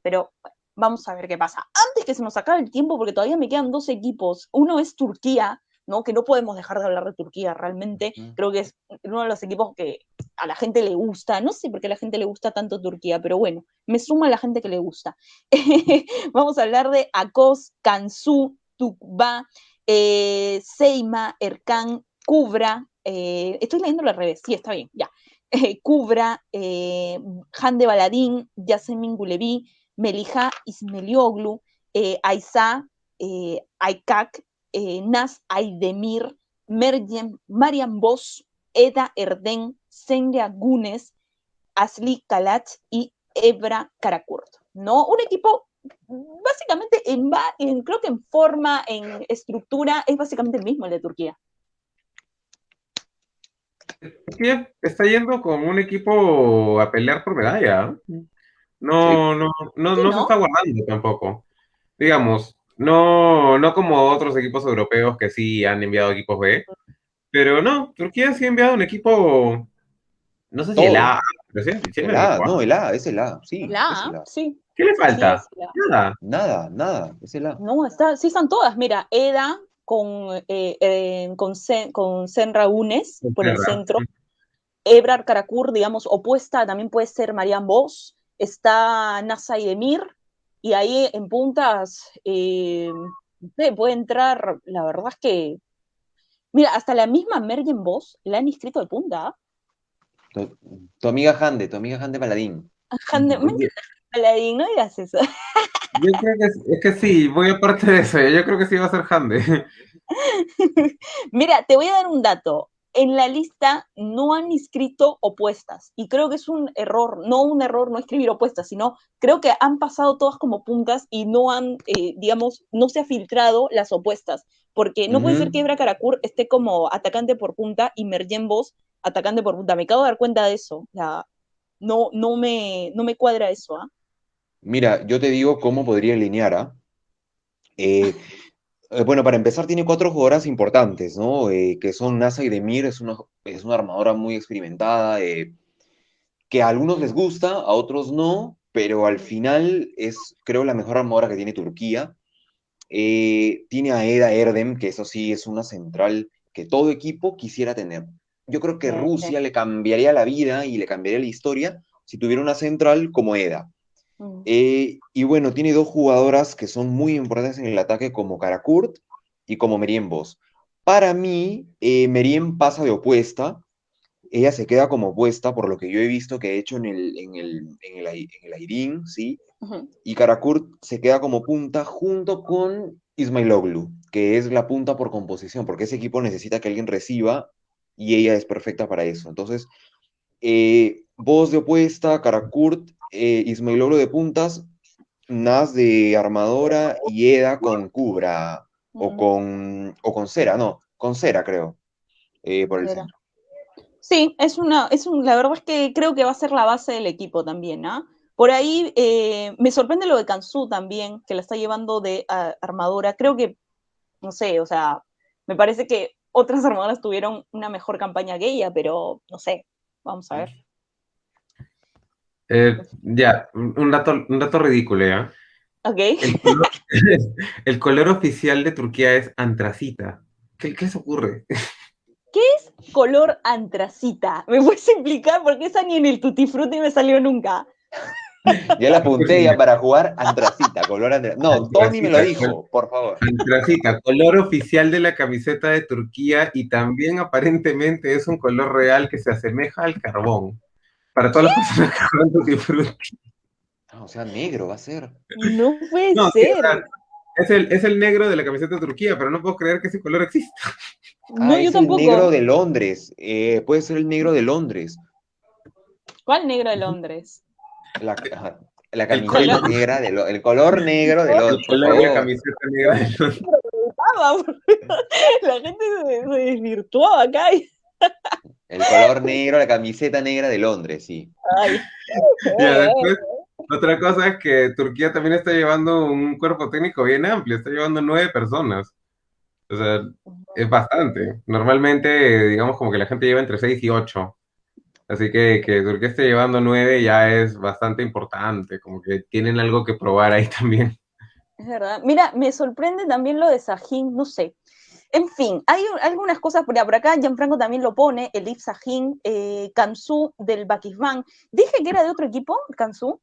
Pero Vamos a ver qué pasa. Antes que se nos acabe el tiempo, porque todavía me quedan dos equipos. Uno es Turquía, ¿no? Que no podemos dejar de hablar de Turquía realmente. Creo que es uno de los equipos que a la gente le gusta. No sé por qué a la gente le gusta tanto Turquía, pero bueno, me suma a la gente que le gusta. Vamos a hablar de Akos, Kansu, Tukba, eh, Seima, Erkan, Kubra. Eh, estoy leyéndolo al revés, sí, está bien, ya. Eh, Kubra, Hande Baladín, Yasemin Gulevi, Melija Ismelioglu, eh, Aiza eh, Aikak, eh, Nas Aydemir, Merjem, Mariam Bosch, Eda Erden, Senria Gunes, Asli Kalach y Ebra Karakurt. ¿no? Un equipo básicamente, en, creo que en forma, en estructura, es básicamente el mismo el de Turquía. Turquía está yendo con un equipo a pelear por medalla. Sí. no, no, sí, no, no, se está guardando tampoco. Digamos, no, no como otros equipos europeos que sí han enviado equipos B, pero no, Turquía sí ha enviado un equipo, no sé si Todo. el A, pero sí, sí El A, no, el A, es el A, sí. El A, es el A. sí. ¿Qué le falta? Sí, Nada. Nada, nada, es el A. No, está, sí están todas. Mira, Eda con, eh, eh, con, Sen, con Senra Unes por el centro. Ebrar Karakur, digamos, opuesta también puede ser Marian Bosch está Nasa y Demir, y ahí en puntas eh, puede entrar, la verdad es que, mira, hasta la misma Mergen Boss la han inscrito de punta. Tu, tu, amiga Hande, tu amiga Hande Paladín. Hande, Paladín, no digas eso. Yo creo que es, es, que sí, voy aparte de eso, yo creo que sí va a ser Hande. mira, te voy a dar un dato en la lista no han inscrito opuestas. Y creo que es un error, no un error no escribir opuestas, sino creo que han pasado todas como puntas y no han, eh, digamos, no se ha filtrado las opuestas. Porque no uh -huh. puede ser que Ebra Karakur esté como atacante por punta y Merjen Boss atacante por punta. Me acabo de dar cuenta de eso. No, no, me, no me cuadra eso. ¿ah? Mira, yo te digo cómo podría alinear. ¿ah? Eh, bueno, para empezar tiene cuatro jugadoras importantes, ¿no? Eh, que son Nasa y Demir, es una, es una armadora muy experimentada, eh, que a algunos les gusta, a otros no, pero al final es, creo, la mejor armadora que tiene Turquía. Eh, tiene a Eda Erdem, que eso sí es una central que todo equipo quisiera tener. Yo creo que Rusia le cambiaría la vida y le cambiaría la historia si tuviera una central como Eda. Eh, y bueno, tiene dos jugadoras que son muy importantes en el ataque, como Karakurt y como Meriem Boss. Para mí, eh, Meriem pasa de opuesta. Ella se queda como opuesta, por lo que yo he visto que ha hecho en el, en el, en el, en el ¿sí? Uh -huh. Y Karakurt se queda como punta junto con Ismailoglu, que es la punta por composición, porque ese equipo necesita que alguien reciba y ella es perfecta para eso. Entonces, eh, voz de opuesta, Karakurt eh, Ismailoglu de puntas, Nas de armadora y Eda con Cubra, mm. o, con, o con Cera, no, con Cera creo, eh, por el Cera. centro. Sí, es una, es un, la verdad es que creo que va a ser la base del equipo también, ¿ah? Por ahí eh, me sorprende lo de Kansu también, que la está llevando de uh, armadora. Creo que, no sé, o sea, me parece que otras armadoras tuvieron una mejor campaña que ella, pero no sé, vamos a ver. Eh, ya, un dato, un dato ridículo, ¿ya? Ok. El color, el color, oficial de Turquía es antracita. ¿Qué, qué se ocurre? ¿Qué es color antracita? ¿Me puedes explicar? Porque esa ni en el Tutti Frutti me salió nunca. Ya la apunté ya para jugar antracita, color antracita. No, Tony me lo dijo, por favor. Antracita, color oficial de la camiseta de Turquía y también aparentemente es un color real que se asemeja al carbón. Para todas las personas que juegan Tutti Frutti. Ah, o sea, negro va a ser. No puede No, sí, ser. o sea, es el, es el negro de la camiseta de Turquía, pero no puedo creer que ese color exista. no, ah, yo es tampoco. el negro de Londres. Eh, puede ser el negro de Londres. ¿Cuál negro de Londres? La, la El camiseta color. negra de Lo- el color negro de El Londres. por color de la camiseta negra de los- Ah, La gente se, se desvirtuó acá. y- El color negro, la camiseta negra de Londres, sí. Ay. Ya, después, otra cosa es que Turquía también está llevando un cuerpo técnico bien amplio, está llevando nueve personas. O sea, es bastante. Normalmente, digamos, como que la gente lleva entre seis y ocho. Así que que Turquía esté llevando nueve ya es bastante importante, como que tienen algo que probar ahí también. Es verdad. Mira, me sorprende también lo de Sahin, no sé. En fin, hay un- algunas cosas por, acá. Gianfranco también lo pone, el Ip Sahin, eh, Kansu del Bakisban. Dije que era de otro equipo, Kansu.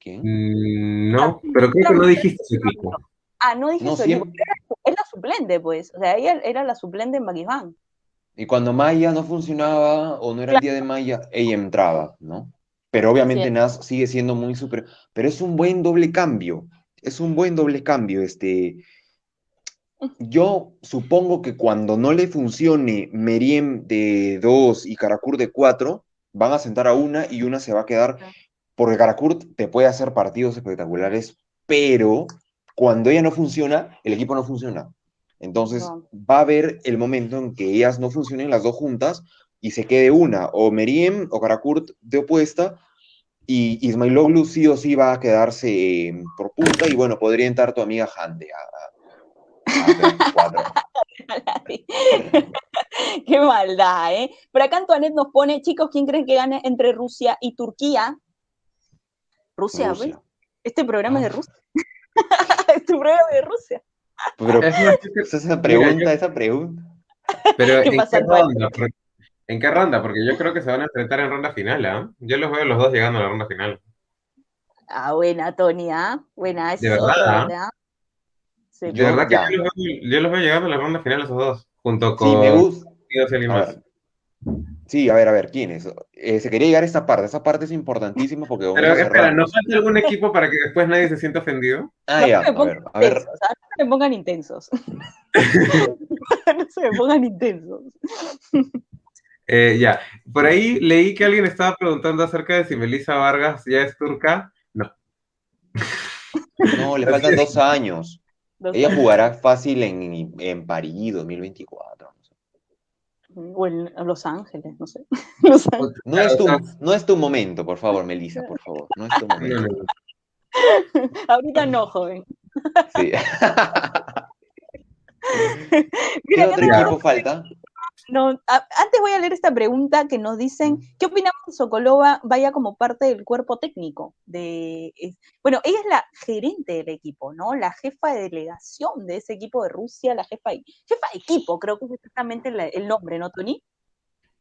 ¿Quién? Mm, no, pero creo que no dijiste su equipo. Ah, no dije No, su siempre- equipo. Era- Es la suplente, pues. O sea, ella era la suplente en Bakisban. Y cuando Maya no funcionaba o no era el día de Maya, ella entraba, ¿no? Pero obviamente Sí. Nas sigue siendo muy superior. Pero es un buen doble cambio. Es un buen doble cambio. Este. Yo supongo que cuando no le funcione Meriem de 2 y Karakurt de 4, van a sentar a una y una se va a quedar. Porque Karakurt te puede hacer partidos espectaculares, pero cuando ella no funciona, el equipo no funciona. Entonces No. va a haber el momento en que ellas no funcionen las dos juntas y se quede una, o Meriem o Karakurt de opuesta, y Ismailoglu sí o sí va a quedarse eh, por punta, y bueno, podría entrar tu amiga Hande a, a- a hacer cuatro. Qué maldad, ¿eh? Por acá Antoinette nos pone, chicos, ¿quién creen que gane entre Rusia y Turquía? Rusia, Rusia. ¿ves? Este programa es de Ah. Rusia. este programa es de Rusia. Pero Es esa pregunta, esa pregunta. Pero ¿Qué ¿en pasa, qué ronda? Porque- ¿En qué ronda? Porque yo creo que se van a enfrentar en ronda final, ¿ah? Yo los veo los dos llegando a la ronda final. Ah, buena, Tony, ¿ah? Buena, esa De es verdad, otra, ¿ah? ¿verdad? Sí, De Yo- verdad que yo los, veo, yo los veo llegando a la ronda final esos dos, junto con Sí, me gusta. A. Sí, a ver, a ver, ¿quién es? Eh, se quería llegar a esta parte. Esa parte es importantísima porque Pero vamos a espera. ¿nos falta algún equipo para que después nadie se sienta ofendido? Ah, No ya, a ver, a ver. intensos, ¿ah? No se me pongan intensos. no se me pongan intensos. Eh, ya, por ahí leí que alguien estaba preguntando acerca de si Melissa Vargas ya es turca. No, No, le faltan dos años. Dos Ella años. jugará fácil en, en París 2024. no sé. O en Los Ángeles, no sé. Los Ángeles. No es, tu, no es tu momento, por favor, Melissa, por favor. No es tu momento. Ahorita no, joven. Sí. ¿Qué Mira, otro equipo falta? No, a- antes voy a leer esta pregunta que nos dicen, ¿qué opinamos de Sokolova vaya como parte del cuerpo técnico? De, es- bueno, ella es la gerente del equipo, ¿no? La jefa de delegación de ese equipo de Rusia, la jefa de, jefa de equipo, creo que es exactamente la- el nombre, ¿no, Tony?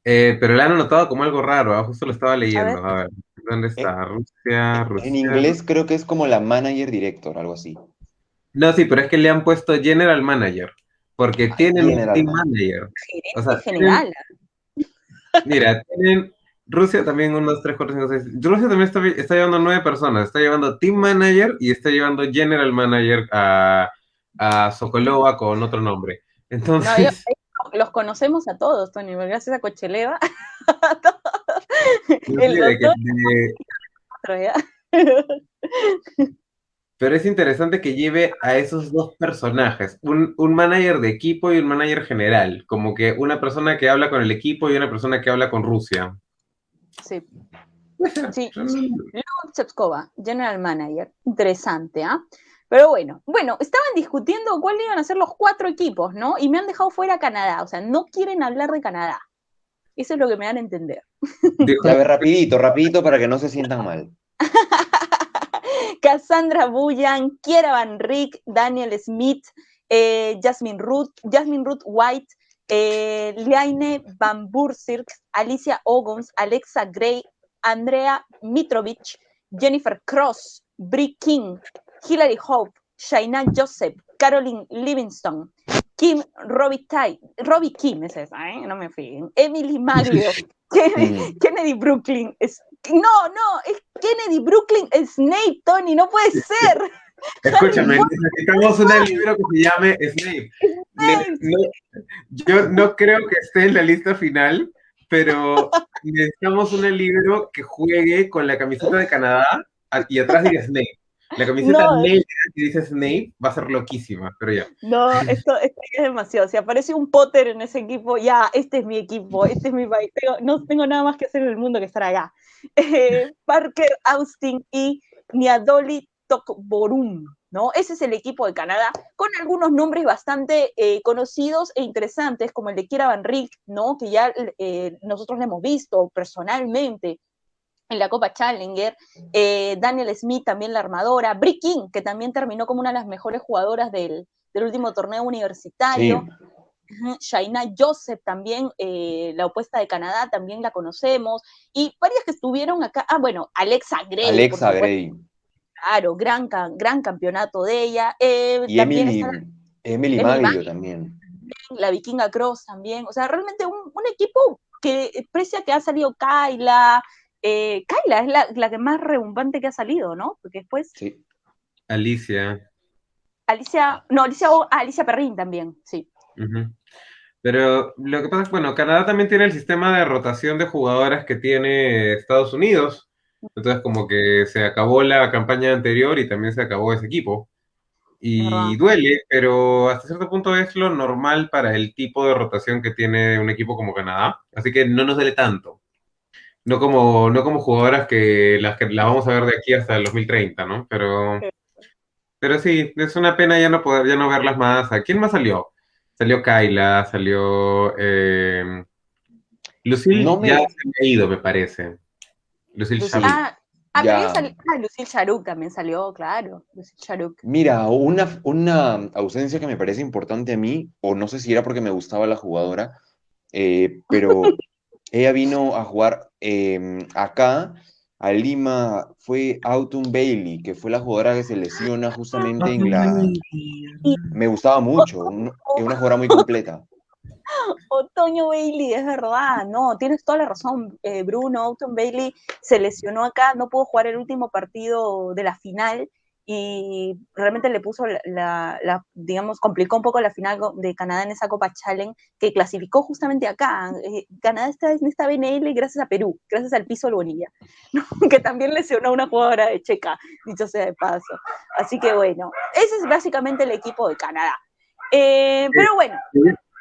Eh, pero le han anotado como algo raro, ¿ah? justo lo estaba leyendo. ver. A ver, ¿dónde está? Rusia, Rusia. En inglés creo que es como la manager director, algo así. No, sí, pero es que le han puesto General Manager, porque tienen un Team Manager. Gerente O sea, general. Mira, tienen Rusia también, 1, 2, 3, 4, 5, 6. Rusia también está, está llevando nueve personas. Está llevando Team Manager y está llevando General Manager a, a Sokolova con otro nombre. No, Entonces, los conocemos a todos, Tony, gracias a Cocheleva. no el que- de- ¿ya? Pero es interesante que lleve a esos dos personajes, un, un manager de equipo y un manager general, como que una persona que habla con el equipo y una persona que habla con Rusia. Sí. Sí, Chepskova, General Manager. Interesante, ¿ah? Pero bueno, bueno, estaban discutiendo cuáles iban a ser los cuatro equipos, ¿no? Y me han dejado fuera Canadá, o sea, no quieren hablar de Canadá. Eso es lo que me dan a entender. A ver, rapidito, rapidito para que no se sientan mal. Cassandra Bullan, Kiera Van Rick, Daniel Smith, eh, Jasmine Ruth, Jasmine Ruth White, eh, Liane Van Bursirk, Alicia Ogons, Alexa Gray, Andrea Mitrovic, Jennifer Cross, Brie King, Hilary Hope, Shaina Joseph, Caroline Livingston, Kim Robbie Robbie Kim es esa, ¿eh? no me fui, Emily Maglio, Kennedy, Kennedy Brooklyn, no, no, es Kennedy Brooklyn Snape, Tony, no puede ser. Escúchame, necesitamos un libro que se llame Snape. yo no creo que esté en la lista final, pero necesitamos un libro que juegue con la camiseta de Canadá y atrás diga Snape. La camiseta negra que dice Snape va a ser loquísima, pero ya. No, esto, es demasiado. Si aparece un Potter en ese equipo, ya, este es mi equipo, este es mi país. no tengo nada más que hacer en el mundo que estar acá. Eh, Parker Austin y Niadoli Tokborum, ¿no? Ese es el equipo de Canadá, con algunos nombres bastante eh, conocidos e interesantes, como el de Kira Van Rick, ¿no? Que ya eh, nosotros le hemos visto personalmente en la Copa Challenger, eh, Daniel Smith también la armadora, Brie King, que también terminó como una de las mejores jugadoras del, último torneo universitario. Shaina Joseph también, eh, la opuesta de Canadá, también la conocemos. Y varias que estuvieron acá. Ah, bueno, Alexa Gray. Alexa Gray. Claro, gran, gran campeonato de ella. Eh, y Emily, Emily, Maglio también. La Vikinga Cross también. O sea, realmente un, un equipo que, precia que ha salido Kyla, eh, Kyla es la, que más rebumbante que ha salido, ¿no? Porque después. Sí. Alicia. Alicia, no, Alicia, Alicia Perrin también, sí. Pero lo que pasa es, bueno, Canadá también tiene el sistema de rotación de jugadoras que tiene Estados Unidos. Entonces, como que se acabó la campaña anterior y también se acabó ese equipo. Y duele, pero hasta cierto punto es lo normal para el tipo de rotación que tiene un equipo como Canadá. Así que no nos duele tanto. No como, no como jugadoras que las que la vamos a ver de aquí hasta el 2030, ¿no? Pero, pero sí, es una pena ya no poder, ya no verlas más. ¿A quién más salió? Salió Kyla, salió eh, Lucille ya se ha ido, me parece. Lucille Charuk. Ah, ah, ah, Lucille Charuk también salió, claro. Lucille Charuk. Mira, una, una ausencia que me parece importante a mí, o no sé si era porque me gustaba la jugadora, eh, pero ella vino a jugar em, acá, a Lima, fue Autumn Bailey, que fue la jugadora que se lesiona justamente en la... Me gustaba mucho, es una jugadora muy completa. Otoño Bailey, es verdad, no, tienes toda la razón, eh, Bruno, Autumn Bailey se lesionó acá, no pudo jugar el último partido de la final, y realmente le puso la, digamos, complicó un poco la final de Canadá en esa Copa Challenge que clasificó justamente acá. Eh, Canadá está en esta BNL gracias a Perú, gracias al piso del Bonilla, que también lesionó a una jugadora de Checa, dicho sea de paso. Así que bueno, ese es básicamente el equipo de Canadá. Eh, pero bueno.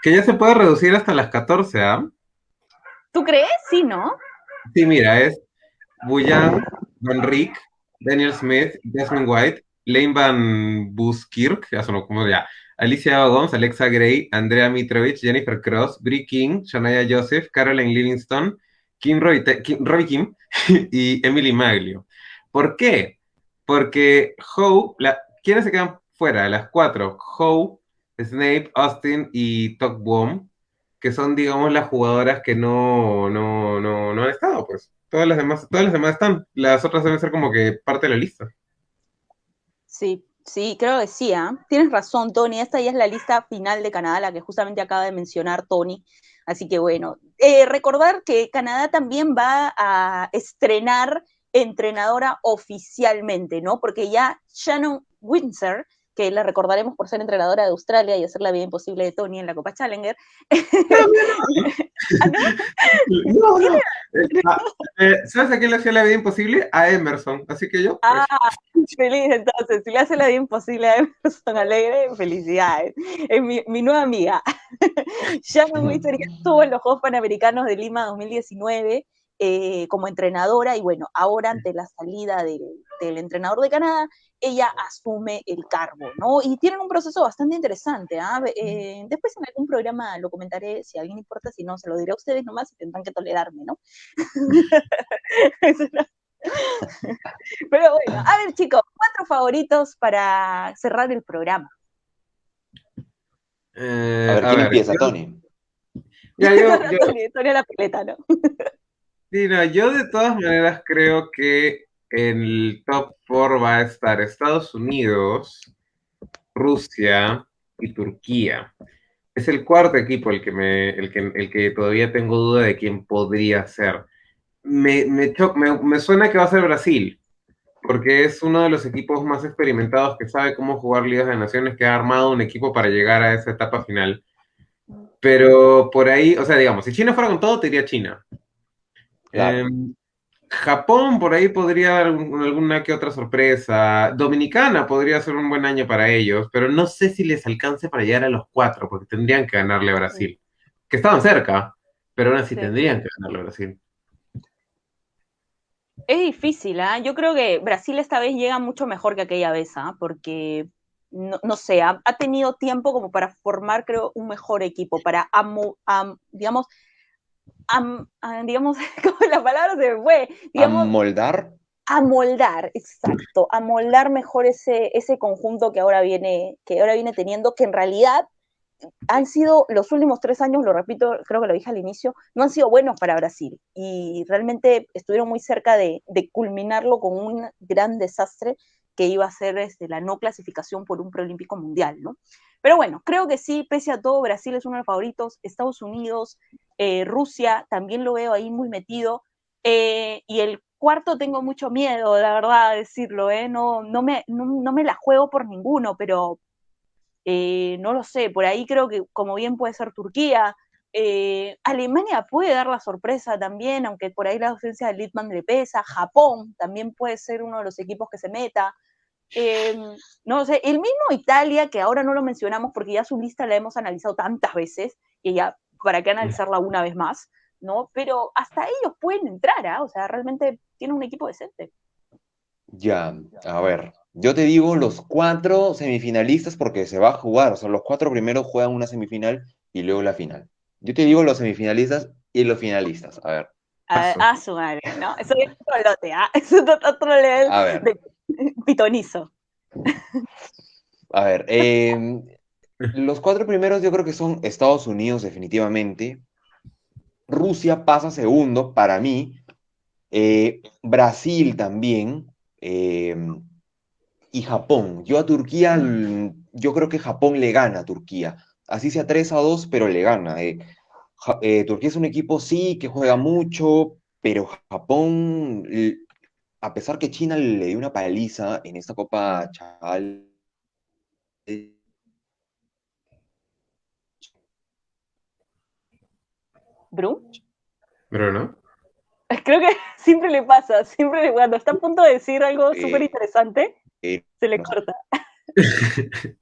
Que ya se puede reducir hasta las 14, ¿ah? ¿Tú crees? Sí, ¿no? Sí, mira, es Buyan, Don Rick, Daniel Smith, Desmond White, Lane Van Buskirk, Alicia Gomes, Alexa Gray, Andrea Mitrovich, Jennifer Cross, Brie King, Shania Joseph, Caroline Livingston, Kim, Robbie, Kim, y Emily Maglio. ¿Por qué? Porque Howe, ¿quiénes se quedan fuera? Las cuatro, Howe, Snape, Austin y Tok que son, digamos, las jugadoras que no, no, no, no han estado, pues. Todas las demás, todas las demás están. Las otras deben ser como que parte de la lista. Sí, sí, creo que sí. ¿ah? Tienes razón, Tony. Esta ya es la lista final de Canadá, la que justamente acaba de mencionar Tony. Así que bueno, eh, recordar que Canadá también va a estrenar entrenadora oficialmente, ¿no? Porque ya Shannon Windsor que la recordaremos por ser entrenadora de Australia y hacer la vida imposible de Tony en la Copa Challenger. no, no. Ah, eh, ¿Sabes a quién le hacía la vida imposible? A Emerson, así que yo. Pues. Ah, feliz entonces. Si le hace la vida imposible a Emerson Alegre, felicidades. Es mi, mi nueva amiga. Shannon Wister estuvo en los Juegos Panamericanos de Lima 2019 eh, como entrenadora y bueno, ahora ante la salida del, entrenador de Canadá, ella asume el cargo, ¿no? Y tienen un proceso bastante interesante. ¿ah? Eh, después en algún programa lo comentaré, si a alguien importa, si no, se lo diré a ustedes nomás y tendrán que tolerarme, ¿no? Pero bueno, a ver chicos, cuatro favoritos para cerrar el programa. Eh, a ver, ¿quién empieza, Tony? Ya, yo, Tony, Tony la pileta, ¿no? Sí, no, yo de todas maneras creo que en el top 4 va a estar Estados Unidos, Rusia y Turquía. Es el cuarto equipo el que, me, el que, el que todavía tengo duda de quién podría ser. Me, me, me, me suena que va a ser Brasil, porque es uno de los equipos más experimentados que sabe cómo jugar Ligas de Naciones, que ha armado un equipo para llegar a esa etapa final. Pero por ahí, o sea, digamos, si China fuera con todo, te diría China. Claro. Eh, Japón, por ahí podría haber alguna que otra sorpresa. Dominicana podría ser un buen año para ellos, pero no sé si les alcance para llegar a los cuatro, porque tendrían que ganarle a Brasil. Que estaban cerca, pero aún así Sí. tendrían que ganarle a Brasil. Es difícil, ¿ah? Yo creo que Brasil esta vez llega mucho mejor que aquella vez, ¿ah? Porque, no, no sé, ha, ha tenido tiempo como para formar, creo, un mejor equipo, para, amo- am- digamos, am- ah, digamos, como la palabra se fue, digamos, Amoldar. amoldar, exacto, amoldar mejor ese, ese conjunto que ahora viene, que ahora viene teniendo, que en realidad han sido los últimos tres años, lo repito, creo que lo dije al inicio, no han sido buenos para Brasil y realmente estuvieron muy cerca de, de culminarlo con un gran desastre que iba a ser este, la no clasificación por un preolímpico mundial, ¿no? Pero bueno, creo que sí, pese a todo, Brasil es uno de los favoritos, Estados Unidos, eh, Rusia, también lo veo ahí muy metido, eh, y el cuarto tengo mucho miedo, la verdad, a decirlo, ¿eh? no, no, me, no, no me la juego por ninguno, pero eh, no lo sé, por ahí creo que como bien puede ser Turquía, eh, Alemania puede dar la sorpresa también, aunque por ahí la ausencia de Littman le pesa, Japón también puede ser uno de los equipos que se meta, eh, no sé, el mismo Italia, que ahora no lo mencionamos porque ya su lista la hemos analizado tantas veces, y ya, ¿para qué analizarla una vez más? ¿no? Pero hasta ellos pueden entrar, ¿ah? o sea, realmente tiene un equipo decente. Ya, a ver, yo te digo los cuatro semifinalistas porque se va a jugar, o sea, los cuatro primeros juegan una semifinal y luego la final. Yo te digo los semifinalistas y los finalistas, a ver. A, a su madre, ¿no? Eso es otro lote, ¿ah? Eso es otro A ver. de pitonizo. A ver, eh, los cuatro primeros yo creo que son Estados Unidos definitivamente, Rusia pasa segundo para mí, eh, Brasil también, eh, y Japón. Yo a Turquía, yo creo que Japón le gana a Turquía, así sea 3 a 2, pero le gana. eh. Eh, Turquía es un equipo, sí, que juega mucho, pero Japón, a pesar que China le dio una paliza en esta Copa Chaval, ¿Bru? Bruno. Creo que siempre le pasa, siempre cuando está a punto de decir algo Eh, súper interesante, eh, se le no. corta.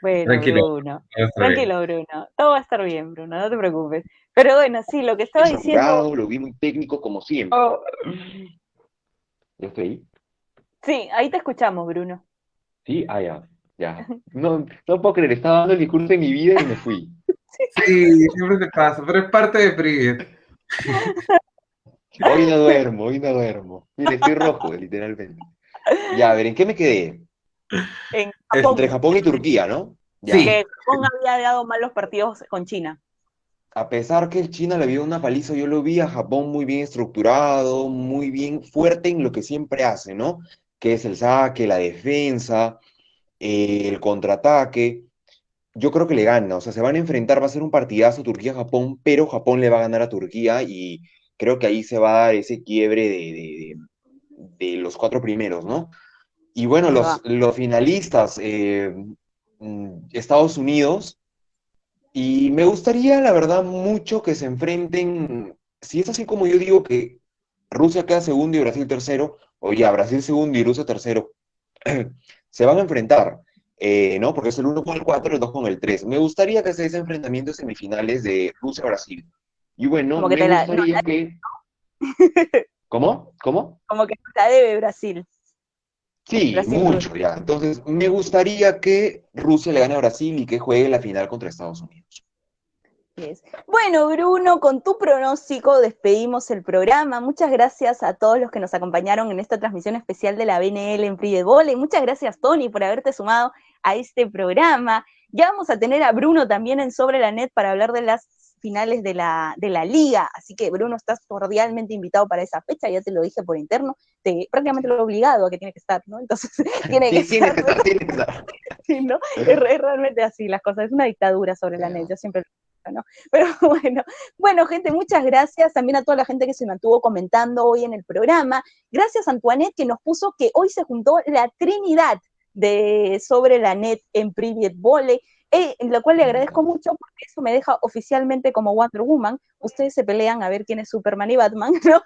Bueno, Tranquilo. Bruno. Bien. Tranquilo, Bruno. Todo va a estar bien, Bruno, no te preocupes. Pero bueno, sí, lo que estaba diciendo. lo vi muy técnico como siempre. Oh, ¿Ya estoy ahí? sí, ahí te escuchamos, Bruno. Sí, ah, ya, ya. No, no puedo creer, estaba dando el discurso de mi vida y me fui. Sí, siempre te pasa, pero es parte de Privet. Hoy no duermo, hoy no duermo. Mira, estoy rojo, literalmente. Ya, a ver, ¿en qué me quedé? En Japón, Entre Japón y Turquía, ¿no? Ya. Sí. que Japón había dado malos partidos con China. A pesar que China le vio una paliza, yo lo vi a Japón muy bien estructurado, muy bien fuerte en lo que siempre hace, ¿no? Que es el saque, la defensa, eh, el contraataque. Yo creo que le gana, o sea, se van a enfrentar, va a ser un partidazo Turquía-Japón, pero Japón le va a ganar a Turquía y creo que ahí se va a dar ese quiebre de, de- de- de los cuatro primeros, ¿no? Y bueno, los finalistas, eh, mm, Estados Unidos. Y me gustaría, la verdad, mucho que se enfrenten, si es así como yo digo que Rusia queda segundo y Brasil tercero, o ya Brasil segundo y Rusia tercero, se van a enfrentar, eh, ¿no? Porque es el 1 con el 4 y el 2 con el 3. Me gustaría que se ese enfrentamiento de semifinales de Rusia-Brasil. Y bueno, Como que me te la- gustaría que... ¿Cómo? ¿Cómo? Como que la debe Brasil. Sí, mucho ya. Entonces, me gustaría que Rusia le gane a Brasil y que juegue la final contra Estados Unidos. Yes. Bueno, Bruno, con tu pronóstico despedimos el programa. Muchas gracias a todos los que nos acompañaron en esta transmisión especial de la BNL en Free de Volley. Muchas gracias, Tony, por haberte sumado a este programa. Ya vamos a tener a Bruno también en Sobre la Net para hablar de las finales de la, de la liga, así que Bruno, estás cordialmente invitado para esa fecha, ya te lo dije por interno, te, prácticamente lo he obligado a que tiene que estar, ¿no? Entonces, tiene que estar. sí, ¿no? Es, realmente así las cosas, es una dictadura sobre la net, yo siempre lo ¿no? Pero bueno, bueno, gente, muchas gracias también a toda la gente que se mantuvo comentando hoy en el programa. Gracias, Antoinette, que nos puso que hoy se juntó la Trinidad de sobre la net en Private Volley, eh, lo cual le agradezco mucho porque eso me deja oficialmente como Wonder Woman. Ustedes se pelean a ver quién es Superman y Batman, ¿no?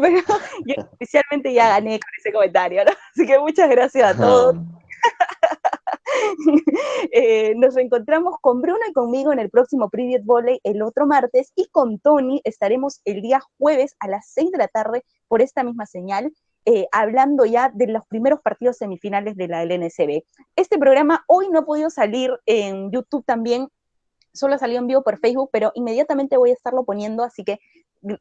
Pero yo oficialmente ya gané con ese comentario, ¿no? Así que muchas gracias a todos. Eh, nos encontramos con Bruno y conmigo en el próximo Private Volley el otro martes y con Tony estaremos el día jueves a las 6 de la tarde por esta misma señal eh, hablando ya de los primeros partidos semifinales de la LNCB. Este programa hoy no ha podido salir en YouTube también, solo salió en vivo por Facebook, pero inmediatamente voy a estarlo poniendo, así que,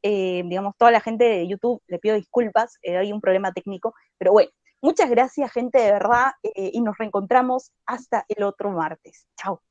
eh, digamos, toda la gente de YouTube, le pido disculpas, eh, hay un problema técnico, pero bueno, muchas gracias gente de verdad y nos reencontramos hasta el otro martes. Chao.